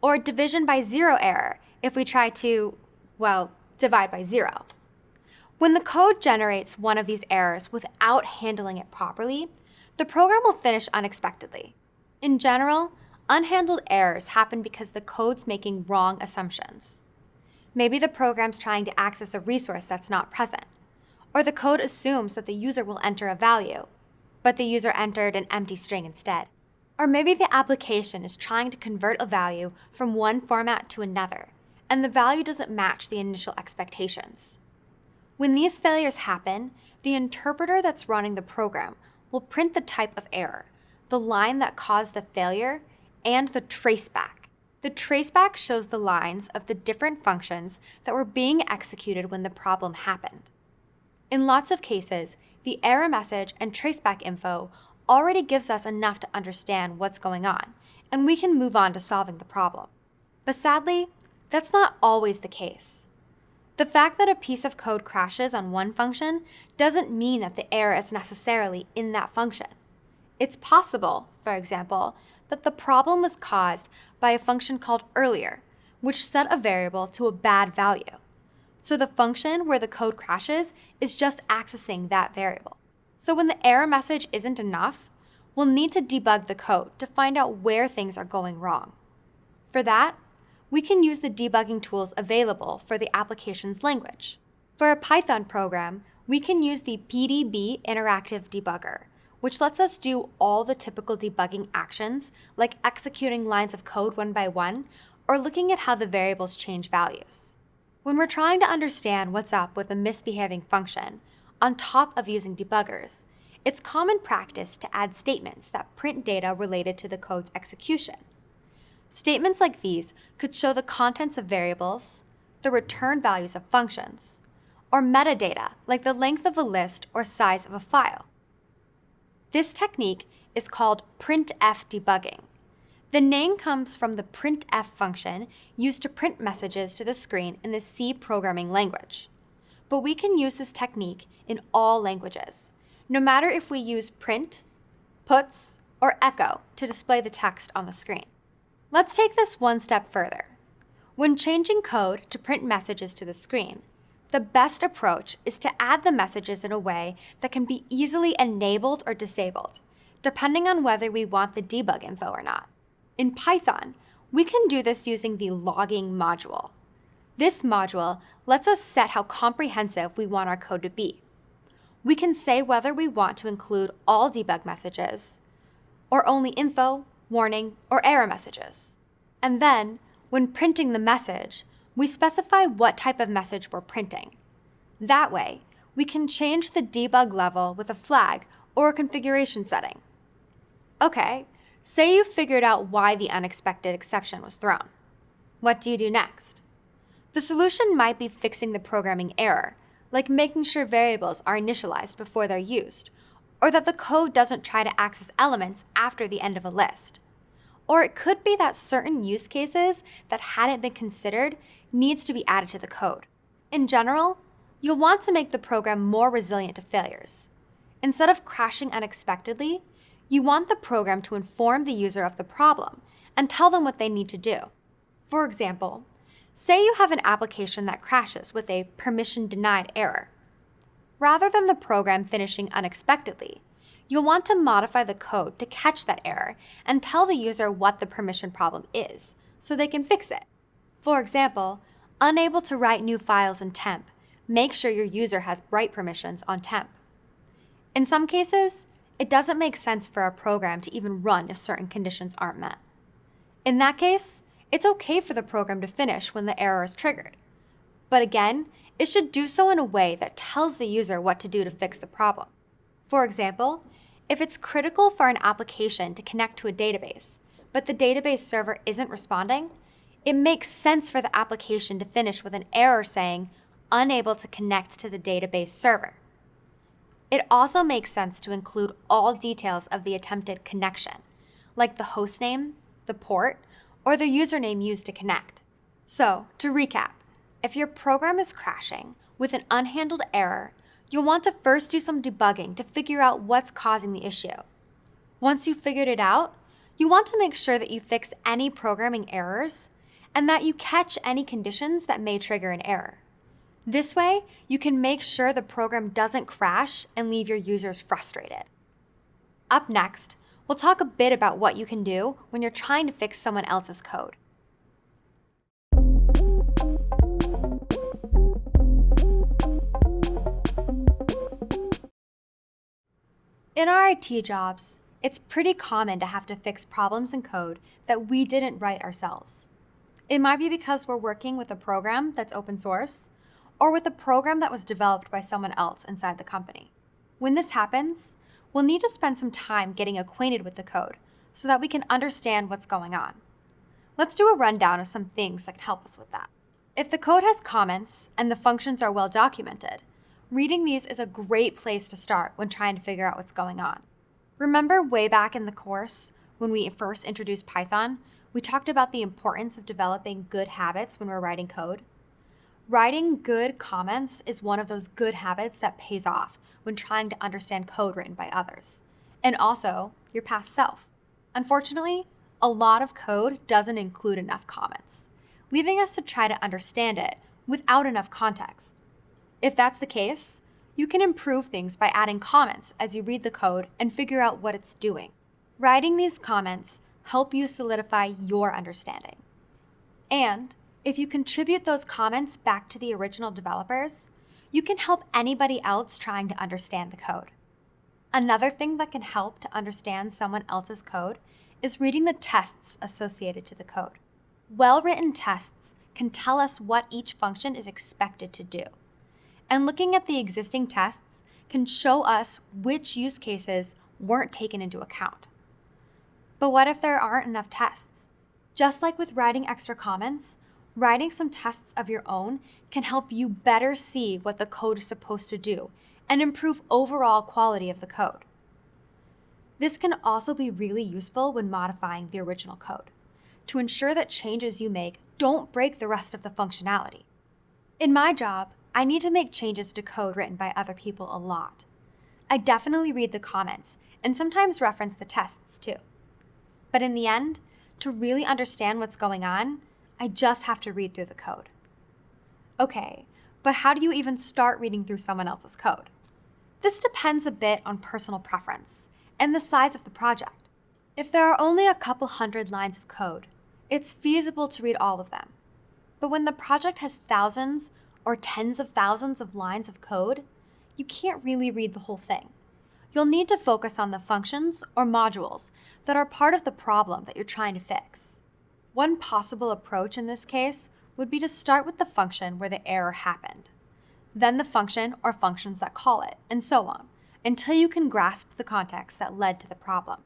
Or a division by zero error if we try to, well, divide by zero. When the code generates one of these errors without handling it properly, the program will finish unexpectedly. In general, Unhandled errors happen because the code's making wrong assumptions. Maybe the program's trying to access a resource that's not present, or the code assumes that the user will enter a value, but the user entered an empty string instead. Or maybe the application is trying to convert a value from one format to another, and the value doesn't match the initial expectations. When these failures happen, the interpreter that's running the program will print the type of error, the line that caused the failure, and the traceback. The traceback shows the lines of the different functions that were being executed when the problem happened. In lots of cases, the error message and traceback info already gives us enough to understand what's going on, and we can move on to solving the problem. But sadly, that's not always the case. The fact that a piece of code crashes on one function doesn't mean that the error is necessarily in that function. It's possible, for example, that the problem was caused by a function called earlier, which set a variable to a bad value. So the function where the code crashes is just accessing that variable. So when the error message isn't enough, we'll need to debug the code to find out where things are going wrong. For that, we can use the debugging tools available for the application's language. For a Python program, we can use the PDB Interactive Debugger, which lets us do all the typical debugging actions, like executing lines of code one by one, or looking at how the variables change values. When we're trying to understand what's up with a misbehaving function, on top of using debuggers, it's common practice to add statements that print data related to the code's execution. Statements like these could show the contents of variables, the return values of functions, or metadata like the length of a list or size of a file. This technique is called printf debugging. The name comes from the printf function used to print messages to the screen in the C programming language. But we can use this technique in all languages, no matter if we use print, puts, or echo to display the text on the screen. Let's take this one step further. When changing code to print messages to the screen, the best approach is to add the messages in a way that can be easily enabled or disabled, depending on whether we want the debug info or not. In Python, we can do this using the logging module. This module lets us set how comprehensive we want our code to be. We can say whether we want to include all debug messages, or only info, warning, or error messages. And then, when printing the message, we specify what type of message we're printing. That way, we can change the debug level with a flag or a configuration setting. Okay, say you figured out why the unexpected exception was thrown. What do you do next? The solution might be fixing the programming error, like making sure variables are initialized before they're used, or that the code doesn't try to access elements after the end of a list. Or it could be that certain use cases that hadn't been considered needs to be added to the code. In general, you'll want to make the program more resilient to failures. Instead of crashing unexpectedly, you want the program to inform the user of the problem and tell them what they need to do. For example, say you have an application that crashes with a permission denied error. Rather than the program finishing unexpectedly, you'll want to modify the code to catch that error and tell the user what the permission problem is so they can fix it. For example, unable to write new files in temp, make sure your user has write permissions on temp. In some cases, it doesn't make sense for a program to even run if certain conditions aren't met. In that case, it's okay for the program to finish when the error is triggered. But again, it should do so in a way that tells the user what to do to fix the problem. For example, if it's critical for an application to connect to a database, but the database server isn't responding, it makes sense for the application to finish with an error saying, unable to connect to the database server. It also makes sense to include all details of the attempted connection, like the hostname, the port, or the username used to connect. So, to recap, if your program is crashing with an unhandled error, you'll want to first do some debugging to figure out what's causing the issue. Once you've figured it out, you want to make sure that you fix any programming errors and that you catch any conditions that may trigger an error. This way, you can make sure the program doesn't crash and leave your users frustrated. Up next, we'll talk a bit about what you can do when you're trying to fix someone else's code. In our IT jobs, it's pretty common to have to fix problems in code that we didn't write ourselves. It might be because we're working with a program that's open source, or with a program that was developed by someone else inside the company. When this happens, we'll need to spend some time getting acquainted with the code so that we can understand what's going on. Let's do a rundown of some things that can help us with that. If the code has comments and the functions are well documented, reading these is a great place to start when trying to figure out what's going on. Remember way back in the course when we first introduced Python, we talked about the importance of developing good habits when we're writing code? Writing good comments is one of those good habits that pays off when trying to understand code written by others, and also your past self. Unfortunately, a lot of code doesn't include enough comments, leaving us to try to understand it without enough context. If that's the case, you can improve things by adding comments as you read the code and figure out what it's doing. Writing these comments help you solidify your understanding. And if you contribute those comments back to the original developers, you can help anybody else trying to understand the code. Another thing that can help to understand someone else's code is reading the tests associated to the code. Well-written tests can tell us what each function is expected to do. And looking at the existing tests can show us which use cases weren't taken into account. But what if there aren't enough tests? Just like with writing extra comments, writing some tests of your own can help you better see what the code is supposed to do and improve overall quality of the code. This can also be really useful when modifying the original code to ensure that changes you make don't break the rest of the functionality. In my job, I need to make changes to code written by other people a lot. I definitely read the comments and sometimes reference the tests too. But in the end, to really understand what's going on, I just have to read through the code. Okay, but how do you even start reading through someone else's code? This depends a bit on personal preference and the size of the project. If there are only a couple hundred lines of code, it's feasible to read all of them. But when the project has thousands or tens of thousands of lines of code, you can't really read the whole thing. You'll need to focus on the functions or modules that are part of the problem that you're trying to fix. One possible approach in this case would be to start with the function where the error happened, then the function or functions that call it, and so on until you can grasp the context that led to the problem.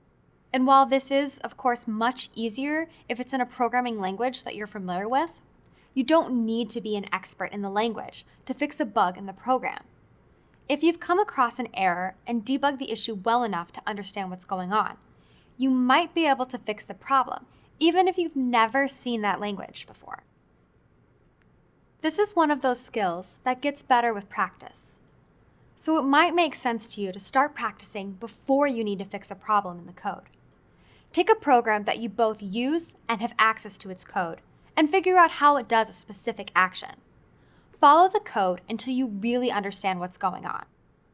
And while this is, of course, much easier if it's in a programming language that you're familiar with, you don't need to be an expert in the language to fix a bug in the program. If you've come across an error and debugged the issue well enough to understand what's going on, you might be able to fix the problem, even if you've never seen that language before. This is one of those skills that gets better with practice. So it might make sense to you to start practicing before you need to fix a problem in the code. Take a program that you both use and have access to its code, and figure out how it does a specific action. Follow the code until you really understand what's going on.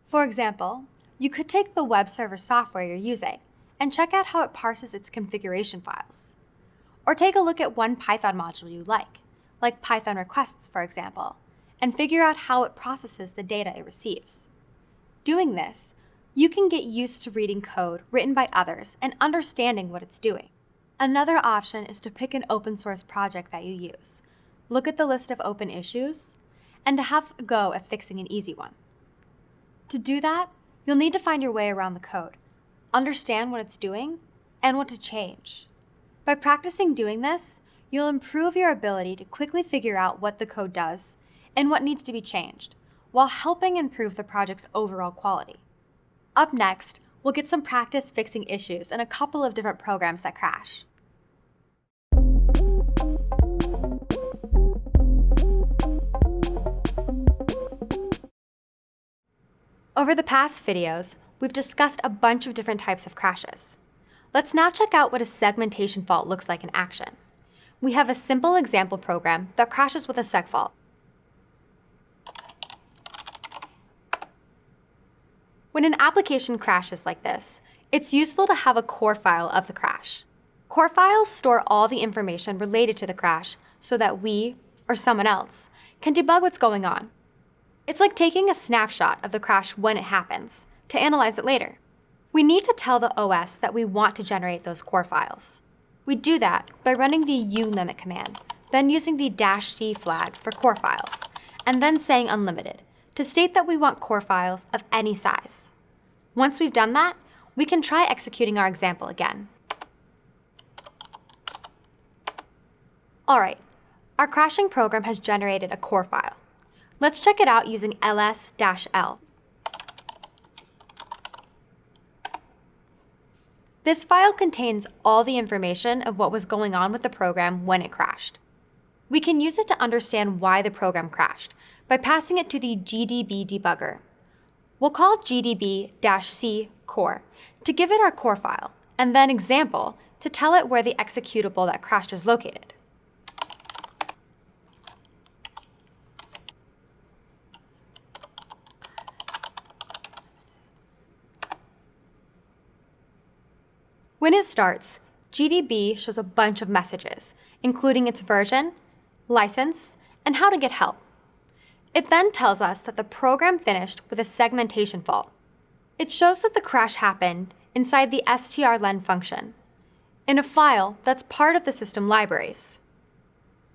For example, you could take the web server software you're using and check out how it parses its configuration files. Or take a look at one Python module you like, like Python requests, for example, and figure out how it processes the data it receives. Doing this, you can get used to reading code written by others and understanding what it's doing. Another option is to pick an open source project that you use, look at the list of open issues, and to have a go at fixing an easy one. To do that, you'll need to find your way around the code, understand what it's doing, and what to change. By practicing doing this, you'll improve your ability to quickly figure out what the code does and what needs to be changed, while helping improve the project's overall quality. Up next, we'll get some practice fixing issues in a couple of different programs that crash. Over the past videos, we've discussed a bunch of different types of crashes. Let's now check out what a segmentation fault looks like in action. We have a simple example program that crashes with a seg fault. When an application crashes like this, it's useful to have a core file of the crash. Core files store all the information related to the crash so that we, or someone else, can debug what's going on. It's like taking a snapshot of the crash when it happens to analyze it later. We need to tell the OS that we want to generate those core files. We do that by running the ulimit command, then using the dash c flag for core files, and then saying unlimited to state that we want core files of any size. Once we've done that, we can try executing our example again. All right, our crashing program has generated a core file. Let's check it out using ls-l. This file contains all the information of what was going on with the program when it crashed. We can use it to understand why the program crashed by passing it to the GDB debugger. We'll call gdb-c core to give it our core file, and then example to tell it where the executable that crashed is located. When it starts, GDB shows a bunch of messages, including its version, license, and how to get help. It then tells us that the program finished with a segmentation fault. It shows that the crash happened inside the strlen function, in a file that's part of the system libraries.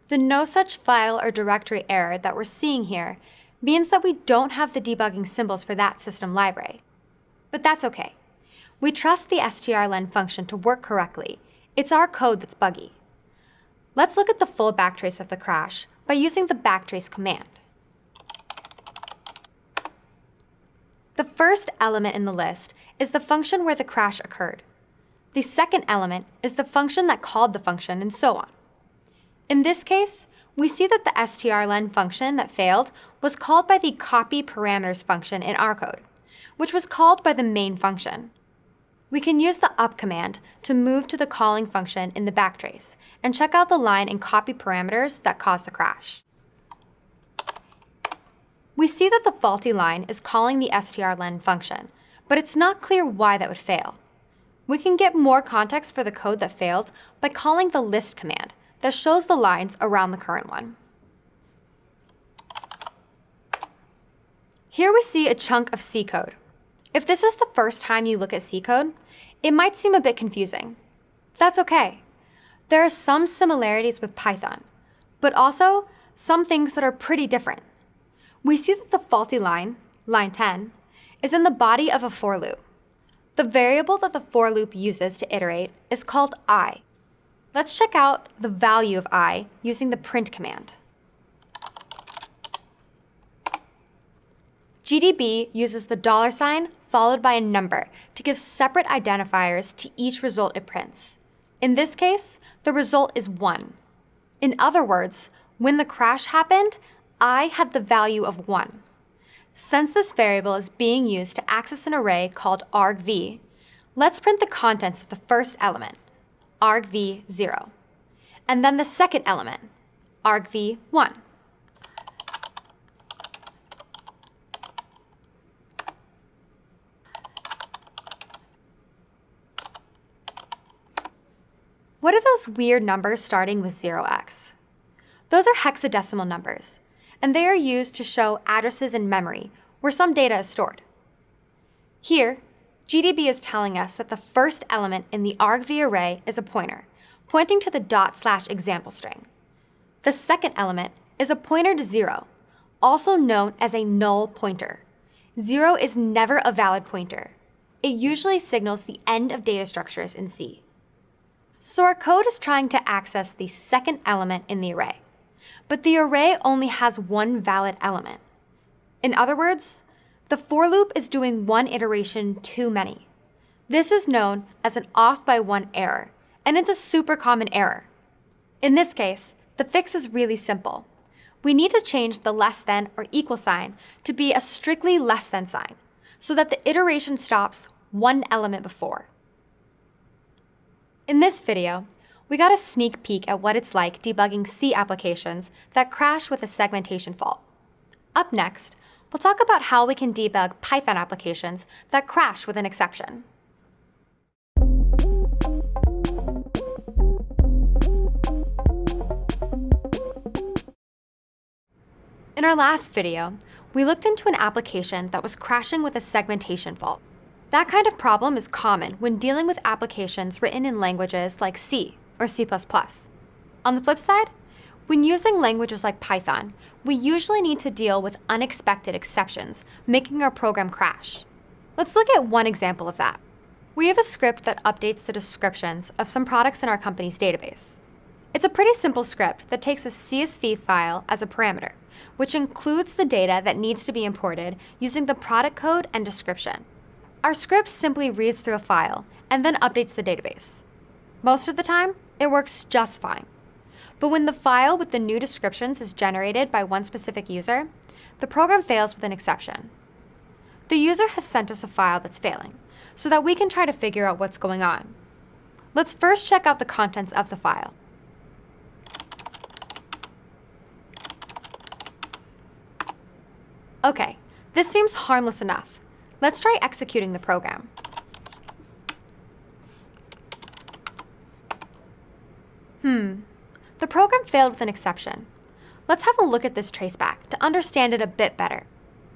The no such file or directory error that we're seeing here means that we don't have the debugging symbols for that system library. But that's okay. We trust the strlen function to work correctly. It's our code that's buggy. Let's look at the full backtrace of the crash by using the backtrace command. The first element in the list is the function where the crash occurred. The second element is the function that called the function, and so on. In this case, we see that the strlen function that failed was called by the copy parameters function in our code, which was called by the main function. We can use the up command to move to the calling function in the backtrace and check out the line and copy parameters that caused the crash. We see that the faulty line is calling the strlen function, but it's not clear why that would fail. We can get more context for the code that failed by calling the list command that shows the lines around the current one. Here we see a chunk of C code. If this is the first time you look at C code, it might seem a bit confusing. That's okay. There are some similarities with Python, but also some things that are pretty different. We see that the faulty line, line 10, is in the body of a for loop. The variable that the for loop uses to iterate is called i. Let's check out the value of i using the print command. GDB uses the dollar sign followed by a number to give separate identifiers to each result it prints. In this case, the result is 1. In other words, when the crash happened, I had the value of 1. Since this variable is being used to access an array called argv, let's print the contents of the first element, argv0, and then the second element, argv1. What are those weird numbers starting with 0x? Those are hexadecimal numbers, and they are used to show addresses in memory where some data is stored. Here, GDB is telling us that the first element in the argv array is a pointer, pointing to the dot slash example string. The second element is a pointer to zero, also known as a null pointer. Zero is never a valid pointer. It usually signals the end of data structures in C. So our code is trying to access the second element in the array. But the array only has one valid element. In other words, the for loop is doing one iteration too many. This is known as an off by one error, and it's a super common error. In this case, the fix is really simple. We need to change the less than or equal sign to be a strictly less than sign, so that the iteration stops one element before. In this video, we got a sneak peek at what it's like debugging C applications that crash with a segmentation fault. Up next, we'll talk about how we can debug Python applications that crash with an exception. In our last video, we looked into an application that was crashing with a segmentation fault. That kind of problem is common when dealing with applications written in languages like C or C++. On the flip side, When using languages like Python, we usually need to deal with unexpected exceptions, making our program crash. Let's look at one example of that. We have a script that updates the descriptions of some products in our company's database. It's a pretty simple script that takes a CSV file as a parameter, which includes the data that needs to be imported using the product code and description. Our script simply reads through a file and then updates the database. Most of the time, it works just fine. But when the file with the new descriptions is generated by one specific user, the program fails with an exception. The user has sent us a file that's failing, so that we can try to figure out what's going on. Let's first check out the contents of the file. Okay, this seems harmless enough. Let's try executing the program. Hmm, the program failed with an exception. Let's have a look at this traceback to understand it a bit better.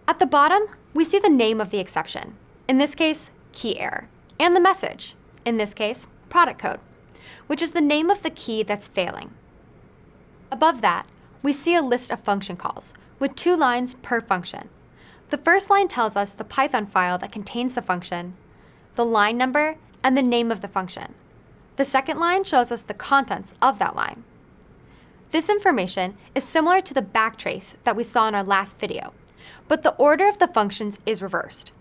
At the bottom, we see the name of the exception, in this case, key error, and the message, in this case, product code, which is the name of the key that's failing. Above that, we see a list of function calls, with two lines per function. The first line tells us the Python file that contains the function, the line number, and the name of the function. The second line shows us the contents of that line. This information is similar to the backtrace that we saw in our last video, but the order of the functions is reversed.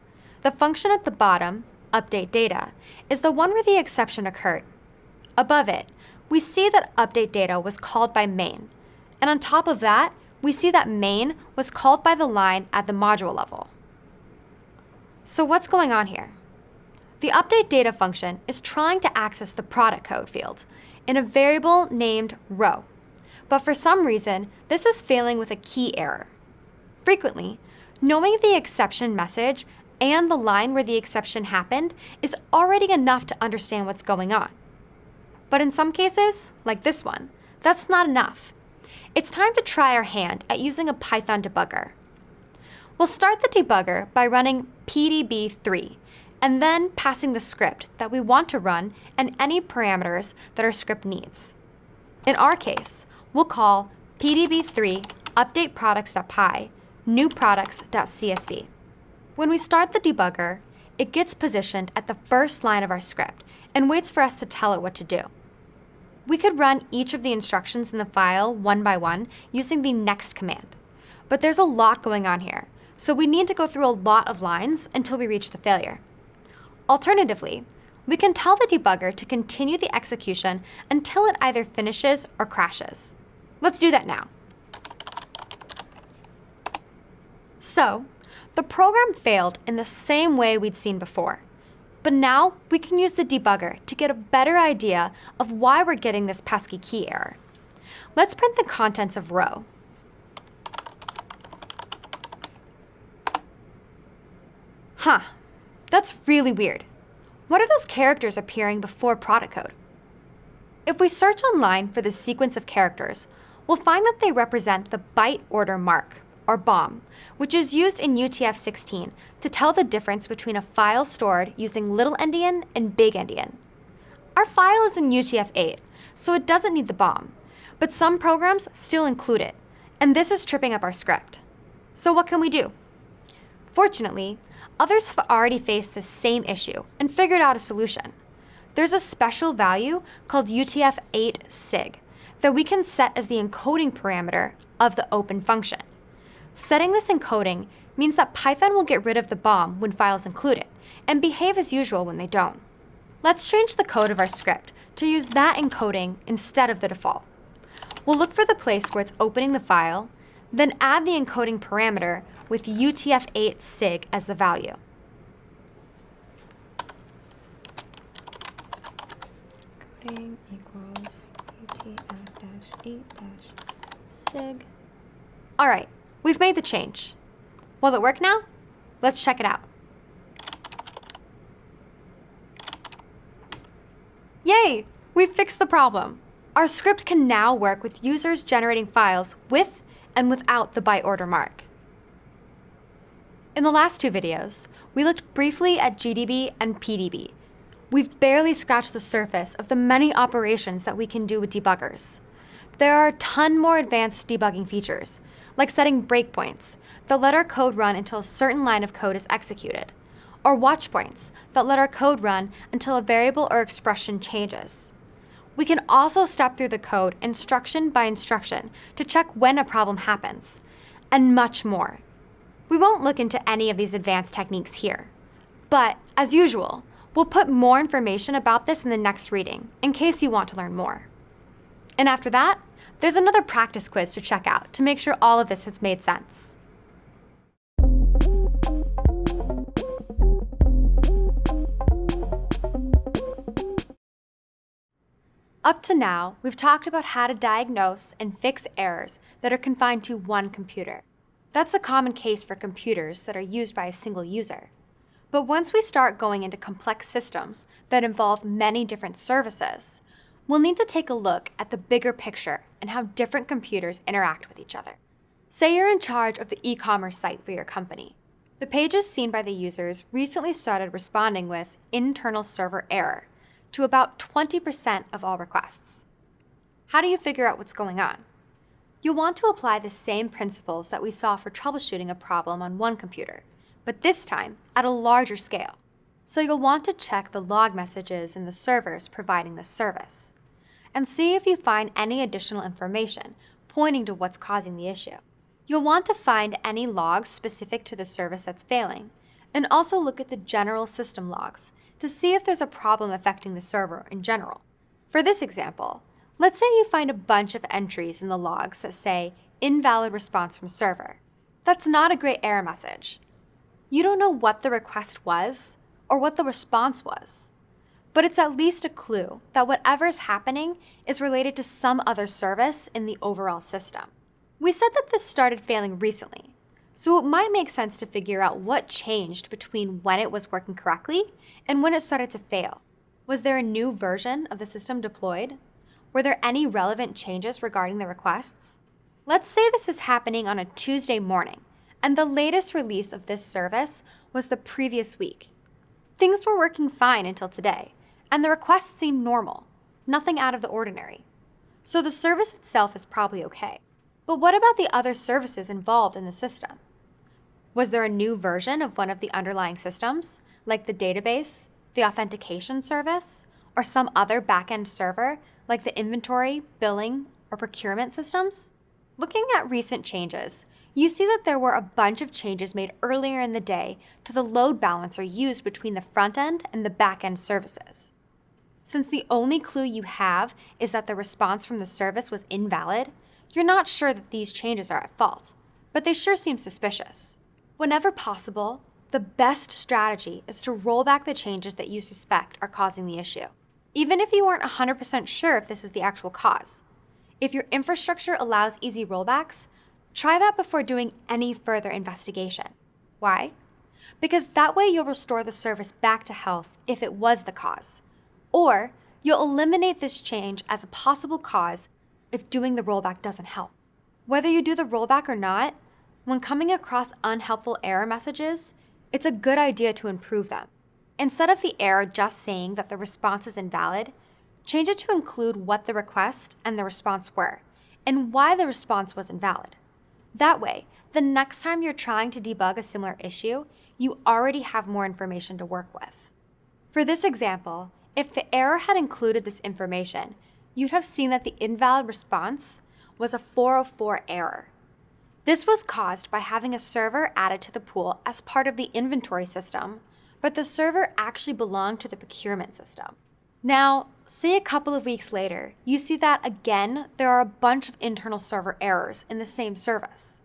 The function at the bottom, update data, is the one where the exception occurred. Above it, we see that update data was called by main, and on top of that, we see that main was called by the line at the module level. So what's going on here? The update data function is trying to access the product code field in a variable named row but for some reason, this is failing with a key error. Frequently, knowing the exception message and the line where the exception happened is already enough to understand what's going on. But in some cases, like this one, that's not enough. It's time to try our hand at using a Python debugger. We'll start the debugger by running pdb3 and then passing the script that we want to run and any parameters that our script needs. In our case, we'll call pdb3 updateproducts.py newproducts.csv. When we start the debugger, it gets positioned at the first line of our script and waits for us to tell it what to do. We could run each of the instructions in the file one by one using the next command. But there's a lot going on here, so we need to go through a lot of lines until we reach the failure. Alternatively, we can tell the debugger to continue the execution until it either finishes or crashes. Let's do that now. So, the program failed in the same way we'd seen before. But now we can use the debugger to get a better idea of why we're getting this pesky key error. Let's print the contents of row. Huh, that's really weird. What are those characters appearing before product code? If we search online for the sequence of characters, we'll find that they represent the byte order mark, or BOM, which is used in UTF-16 to tell the difference between a file stored using little endian and big endian. Our file is in UTF-8, so it doesn't need the BOM, but some programs still include it, and this is tripping up our script. So what can we do? Fortunately, others have already faced the same issue and figured out a solution. There's a special value called UTF-8 sig, that we can set as the encoding parameter of the open function. Setting this encoding means that Python will get rid of the BOM when files include it, and behave as usual when they don't. Let's change the code of our script to use that encoding instead of the default. We'll look for the place where it's opening the file, then add the encoding parameter with UTF-8 sig as the value. Encoding equals UTF-8-sig. All right, we've made the change. Will it work now? Let's check it out. Yay! We've fixed the problem. Our script can now work with users generating files with and without the byte order mark. In the last two videos, we looked briefly at GDB and PDB, We've barely scratched the surface of the many operations that we can do with debuggers. There are a ton more advanced debugging features, like setting breakpoints that let our code run until a certain line of code is executed, or watch points that let our code run until a variable or expression changes. We can also step through the code instruction by instruction to check when a problem happens, and much more. We won't look into any of these advanced techniques here. But, as usual, we'll put more information about this in the next reading, in case you want to learn more. And after that, there's another practice quiz to check out to make sure all of this has made sense. Up to now, we've talked about how to diagnose and fix errors that are confined to one computer. That's a common case for computers that are used by a single user. But once we start going into complex systems that involve many different services, we'll need to take a look at the bigger picture and how different computers interact with each other. Say you're in charge of the e-commerce site for your company. The pages seen by the users recently started responding with internal server error to about 20% of all requests. How do you figure out what's going on? You'll want to apply the same principles that we saw for troubleshooting a problem on one computer, but this time at a larger scale. So you'll want to check the log messages in the servers providing the service, and see if you find any additional information pointing to what's causing the issue. You'll want to find any logs specific to the service that's failing, and also look at the general system logs to see if there's a problem affecting the server in general. For this example, let's say you find a bunch of entries in the logs that say invalid response from server. That's not a great error message. You don't know what the request was or what the response was. But it's at least a clue that whatever's happening is related to some other service in the overall system. We said that this started failing recently, so it might make sense to figure out what changed between when it was working correctly and when it started to fail. Was there a new version of the system deployed? Were there any relevant changes regarding the requests? Let's say this is happening on a Tuesday morning, and the latest release of this service was the previous week. Things were working fine until today, and the requests seem normal, nothing out of the ordinary. So the service itself is probably okay. But what about the other services involved in the system? Was there a new version of one of the underlying systems, like the database, the authentication service, or some other backend server, like the inventory, billing, or procurement systems? Looking at recent changes, you see that there were a bunch of changes made earlier in the day to the load balancer used between the front end and the back end services. Since the only clue you have is that the response from the service was invalid, you're not sure that these changes are at fault, but they sure seem suspicious. Whenever possible, the best strategy is to roll back the changes that you suspect are causing the issue, even if you aren't 100% sure if this is the actual cause. If your infrastructure allows easy rollbacks, try that before doing any further investigation. Why? Because that way you'll restore the service back to health if it was the cause. Or you'll eliminate this change as a possible cause if doing the rollback doesn't help. Whether you do the rollback or not, when coming across unhelpful error messages, it's a good idea to improve them. Instead of the error just saying that the response is invalid, change it to include what the request and the response were, and why the response was invalid. That way, the next time you're trying to debug a similar issue, you already have more information to work with. For this example, if the error had included this information, you'd have seen that the invalid response was a 404 error. This was caused by having a server added to the pool as part of the inventory system, but the server actually belonged to the procurement system. Now, say a couple of weeks later, you see that again, there are a bunch of internal server errors in the same service.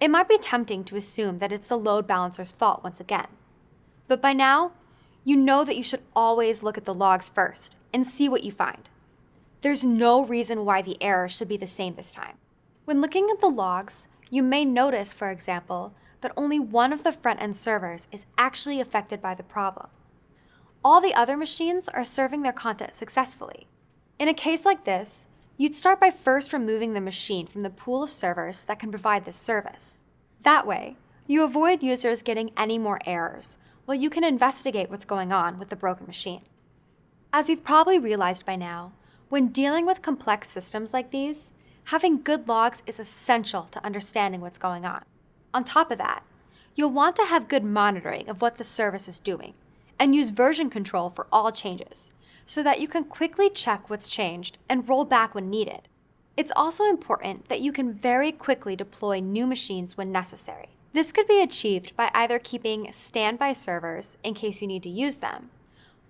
It might be tempting to assume that it's the load balancer's fault once again. But by now, you know that you should always look at the logs first and see what you find. There's no reason why the error should be the same this time. When looking at the logs, you may notice, for example, that only one of the front-end servers is actually affected by the problem. All the other machines are serving their content successfully. In a case like this, you'd start by first removing the machine from the pool of servers that can provide this service. That way, you avoid users getting any more errors, while you can investigate what's going on with the broken machine. As you've probably realized by now, when dealing with complex systems like these, Having good logs is essential to understanding what's going on. On top of that, you'll want to have good monitoring of what the service is doing and use version control for all changes so that you can quickly check what's changed and roll back when needed. It's also important that you can very quickly deploy new machines when necessary. This could be achieved by either keeping standby servers in case you need to use them,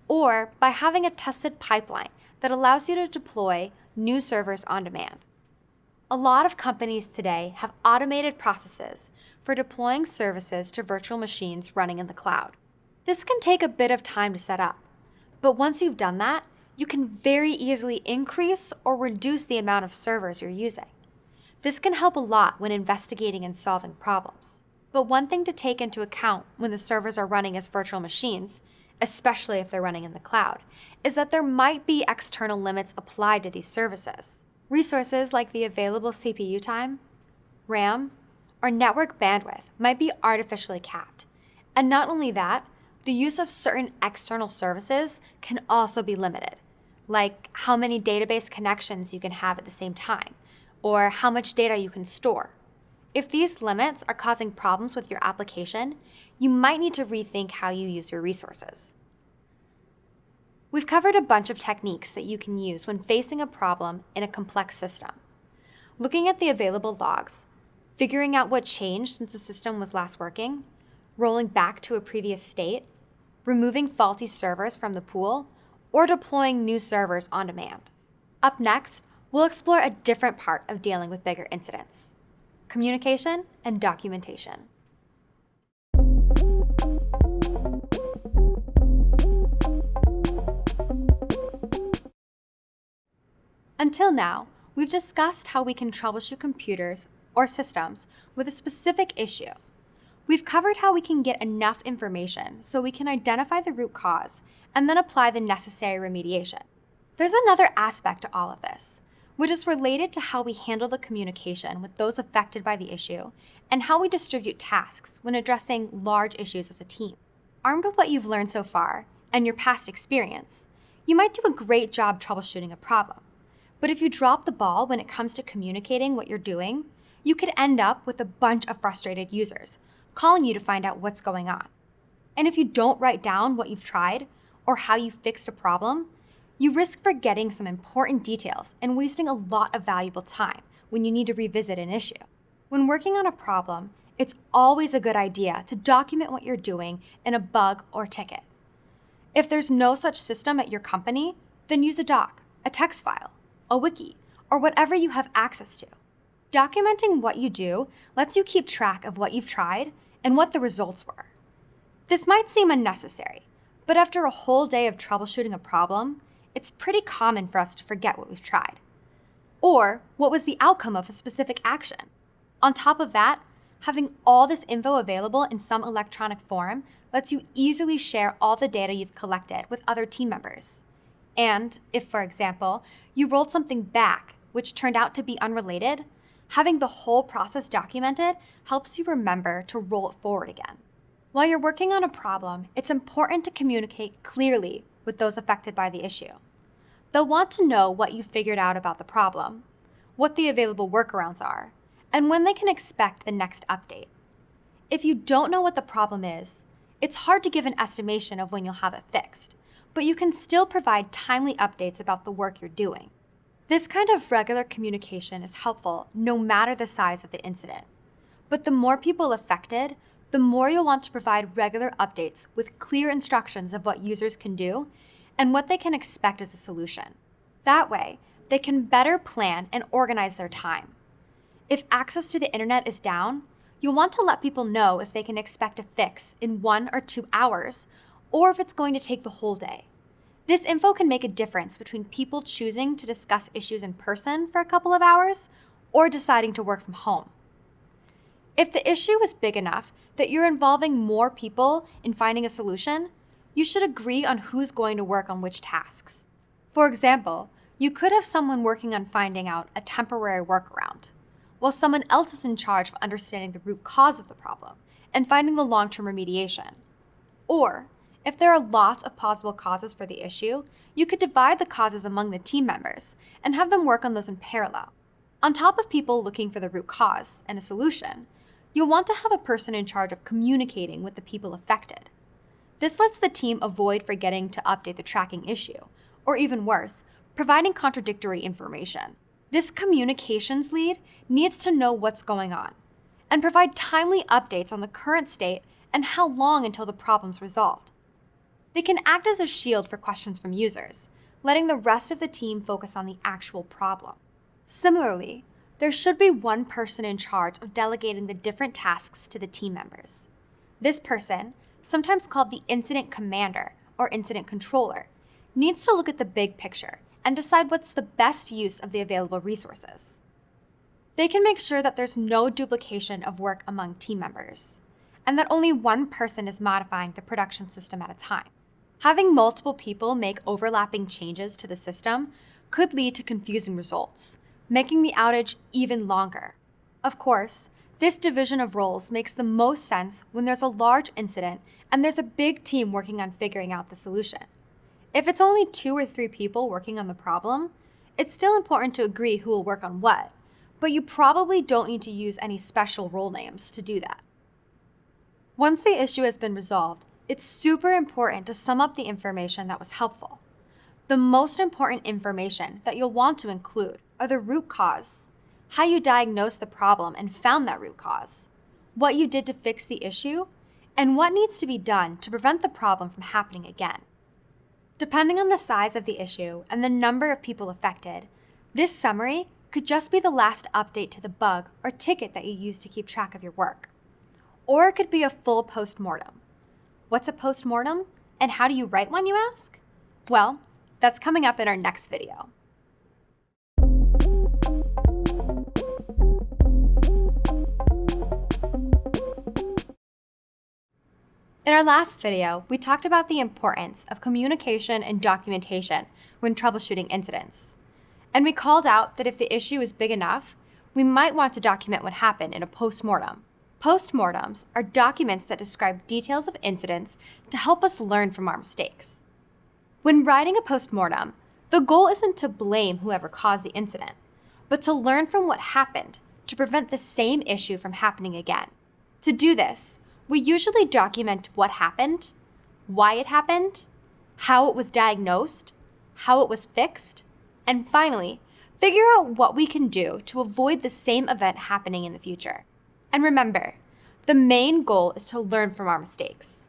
or by having a tested pipeline that allows you to deploy new servers on demand. A lot of companies today have automated processes for deploying services to virtual machines running in the cloud. This can take a bit of time to set up, but once you've done that, you can very easily increase or reduce the amount of servers you're using. This can help a lot when investigating and solving problems. But one thing to take into account when the servers are running as virtual machines, especially if they're running in the cloud, is that there might be external limits applied to these services. Resources like the available CPU time, RAM, or network bandwidth might be artificially capped. And not only that, the use of certain external services can also be limited, like how many database connections you can have at the same time, or how much data you can store. If these limits are causing problems with your application, you might need to rethink how you use your resources. We've covered a bunch of techniques that you can use when facing a problem in a complex system. Looking at the available logs, figuring out what changed since the system was last working, rolling back to a previous state, removing faulty servers from the pool, or deploying new servers on demand. Up next, we'll explore a different part of dealing with bigger incidents communication and documentation. Until now, we've discussed how we can troubleshoot computers or systems with a specific issue. We've covered how we can get enough information so we can identify the root cause and then apply the necessary remediation. There's another aspect to all of this, which is related to how we handle the communication with those affected by the issue and how we distribute tasks when addressing large issues as a team. Armed with what you've learned so far and your past experience, you might do a great job troubleshooting a problem. But if you drop the ball when it comes to communicating what you're doing, you could end up with a bunch of frustrated users calling you to find out what's going on. And if you don't write down what you've tried or how you fixed a problem, you risk forgetting some important details and wasting a lot of valuable time when you need to revisit an issue. When working on a problem, it's always a good idea to document what you're doing in a bug or ticket. If there's no such system at your company, then use a doc, a text file, a wiki, or whatever you have access to. Documenting what you do lets you keep track of what you've tried and what the results were. This might seem unnecessary, but after a whole day of troubleshooting a problem, it's pretty common for us to forget what we've tried. Or what was the outcome of a specific action. On top of that, having all this info available in some electronic form lets you easily share all the data you've collected with other team members. And if, for example, you rolled something back which turned out to be unrelated, having the whole process documented helps you remember to roll it forward again. While you're working on a problem, it's important to communicate clearly with those affected by the issue. They'll want to know what you figured out about the problem, what the available workarounds are, and when they can expect the next update. If you don't know what the problem is, it's hard to give an estimation of when you'll have it fixed, but you can still provide timely updates about the work you're doing. This kind of regular communication is helpful no matter the size of the incident. But the more people affected, the more you'll want to provide regular updates with clear instructions of what users can do and what they can expect as a solution. That way, they can better plan and organize their time. If access to the internet is down, you'll want to let people know if they can expect a fix in one or two hours, or if it's going to take the whole day. This info can make a difference between people choosing to discuss issues in person for a couple of hours or deciding to work from home. If the issue is big enough that you're involving more people in finding a solution, you should agree on who's going to work on which tasks. For example, you could have someone working on finding out a temporary workaround, while someone else is in charge of understanding the root cause of the problem and finding the long term remediation. Or if there are lots of possible causes for the issue, you could divide the causes among the team members and have them work on those in parallel. On top of people looking for the root cause and a solution, you'll want to have a person in charge of communicating with the people affected. This lets the team avoid forgetting to update the tracking issue, or even worse, providing contradictory information. This communications lead needs to know what's going on and provide timely updates on the current state and how long until the problem's resolved. They can act as a shield for questions from users, letting the rest of the team focus on the actual problem. Similarly, there should be one person in charge of delegating the different tasks to the team members. This person, sometimes called the incident commander or incident controller, needs to look at the big picture and decide what's the best use of the available resources. They can make sure that there's no duplication of work among team members, and that only one person is modifying the production system at a time. Having multiple people make overlapping changes to the system could lead to confusing results, making the outage even longer. Of course, this division of roles makes the most sense when there's a large incident and there's a big team working on figuring out the solution. If it's only two or three people working on the problem, it's still important to agree who will work on what, but you probably don't need to use any special role names to do that. Once the issue has been resolved, it's super important to sum up the information that was helpful. The most important information that you'll want to include are the root cause, how you diagnosed the problem and found that root cause, what you did to fix the issue, and what needs to be done to prevent the problem from happening again. Depending on the size of the issue and the number of people affected, this summary could just be the last update to the bug or ticket that you use to keep track of your work. Or it could be a full postmortem. What's a postmortem? And how do you write one, you ask? Well, that's coming up in our next video. In our last video, we talked about the importance of communication and documentation when troubleshooting incidents. And we called out that if the issue is big enough, we might want to document what happened in a postmortem. Postmortems are documents that describe details of incidents to help us learn from our mistakes. When writing a postmortem, the goal isn't to blame whoever caused the incident, but to learn from what happened to prevent the same issue from happening again. To do this, we usually document what happened, why it happened, how it was diagnosed, how it was fixed, and finally, figure out what we can do to avoid the same event happening in the future. And remember, the main goal is to learn from our mistakes.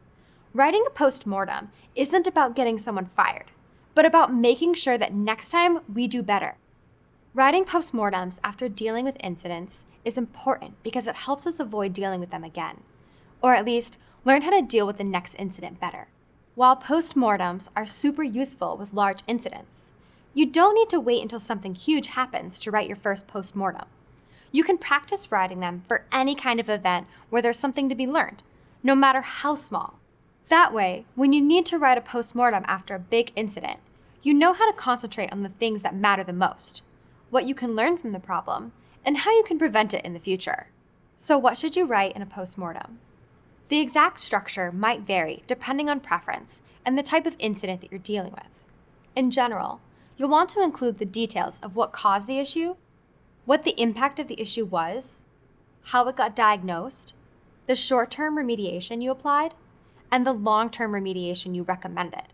Writing a post-mortem isn't about getting someone fired, but about making sure that next time we do better. Writing postmortems after dealing with incidents is important because it helps us avoid dealing with them again or at least learn how to deal with the next incident better. While postmortems are super useful with large incidents, you don't need to wait until something huge happens to write your first postmortem. You can practice writing them for any kind of event where there's something to be learned, no matter how small. That way, when you need to write a postmortem after a big incident, you know how to concentrate on the things that matter the most, what you can learn from the problem, and how you can prevent it in the future. So what should you write in a postmortem? The exact structure might vary depending on preference and the type of incident that you're dealing with. In general, you'll want to include the details of what caused the issue, what the impact of the issue was, how it got diagnosed, the short-term remediation you applied, and the long-term remediation you recommended.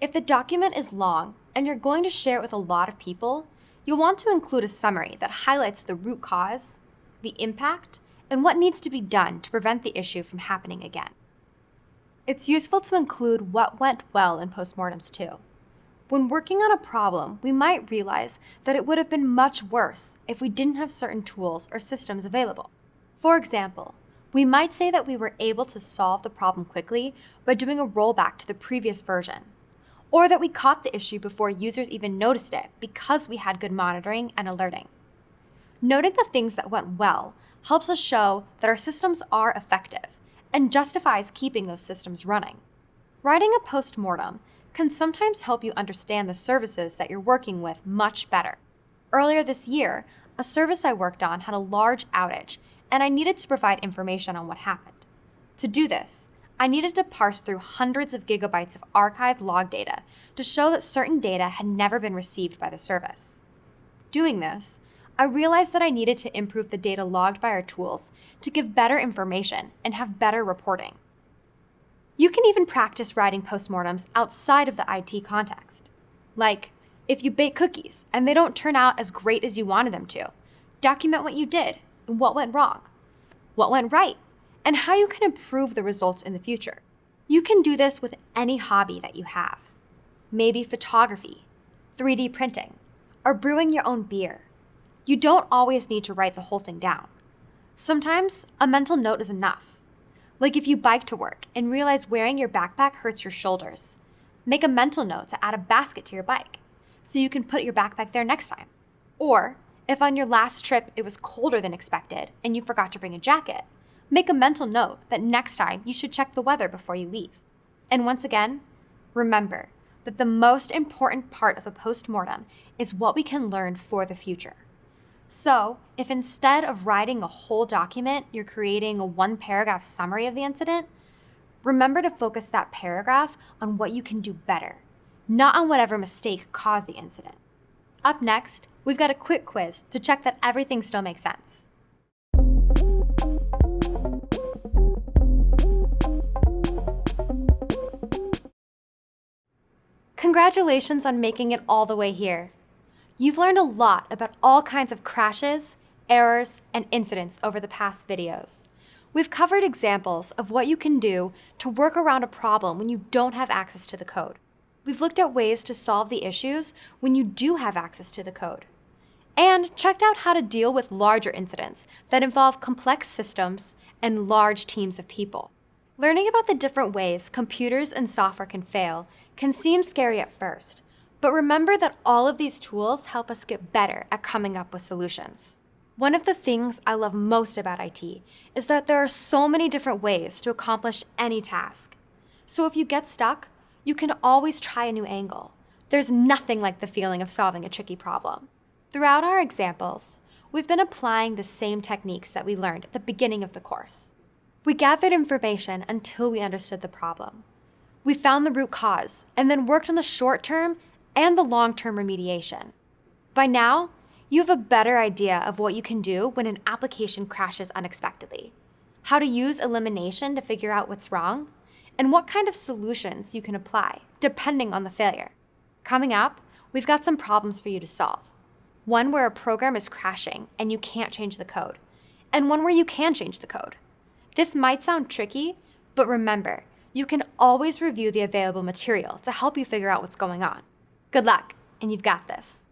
If the document is long and you're going to share it with a lot of people, you'll want to include a summary that highlights the root cause, the impact, and what needs to be done to prevent the issue from happening again. It's useful to include what went well in postmortems too. When working on a problem, we might realize that it would have been much worse if we didn't have certain tools or systems available. For example, we might say that we were able to solve the problem quickly by doing a rollback to the previous version, or that we caught the issue before users even noticed it because we had good monitoring and alerting. Noting the things that went well helps us show that our systems are effective and justifies keeping those systems running. Writing a post-mortem can sometimes help you understand the services that you're working with much better. Earlier this year, a service I worked on had a large outage, and I needed to provide information on what happened. To do this, I needed to parse through hundreds of gigabytes of archived log data to show that certain data had never been received by the service. Doing this, I realized that I needed to improve the data logged by our tools to give better information and have better reporting. You can even practice writing postmortems outside of the IT context. Like, if you bake cookies and they don't turn out as great as you wanted them to, document what you did what went wrong, what went right, and how you can improve the results in the future. You can do this with any hobby that you have. Maybe photography, 3D printing, or brewing your own beer. You don't always need to write the whole thing down. Sometimes a mental note is enough. Like if you bike to work and realize wearing your backpack hurts your shoulders, make a mental note to add a basket to your bike so you can put your backpack there next time. Or if on your last trip it was colder than expected and you forgot to bring a jacket, make a mental note that next time you should check the weather before you leave. And once again, remember that the most important part of a postmortem is what we can learn for the future. So, if instead of writing a whole document, you're creating a one paragraph summary of the incident, remember to focus that paragraph on what you can do better, not on whatever mistake caused the incident. Up next, we've got a quick quiz to check that everything still makes sense. Congratulations on making it all the way here. You've learned a lot about all kinds of crashes, errors, and incidents over the past videos. We've covered examples of what you can do to work around a problem when you don't have access to the code. We've looked at ways to solve the issues when you do have access to the code. And checked out how to deal with larger incidents that involve complex systems and large teams of people. Learning about the different ways computers and software can fail can seem scary at first, but remember that all of these tools help us get better at coming up with solutions. One of the things I love most about IT is that there are so many different ways to accomplish any task. So if you get stuck, you can always try a new angle. There's nothing like the feeling of solving a tricky problem. Throughout our examples, we've been applying the same techniques that we learned at the beginning of the course. We gathered information until we understood the problem. We found the root cause and then worked on the short term and the long-term remediation. By now, you have a better idea of what you can do when an application crashes unexpectedly, how to use elimination to figure out what's wrong, and what kind of solutions you can apply, depending on the failure. Coming up, we've got some problems for you to solve. One where a program is crashing and you can't change the code, and one where you can change the code. This might sound tricky, but remember, you can always review the available material to help you figure out what's going on. Good luck, and you've got this.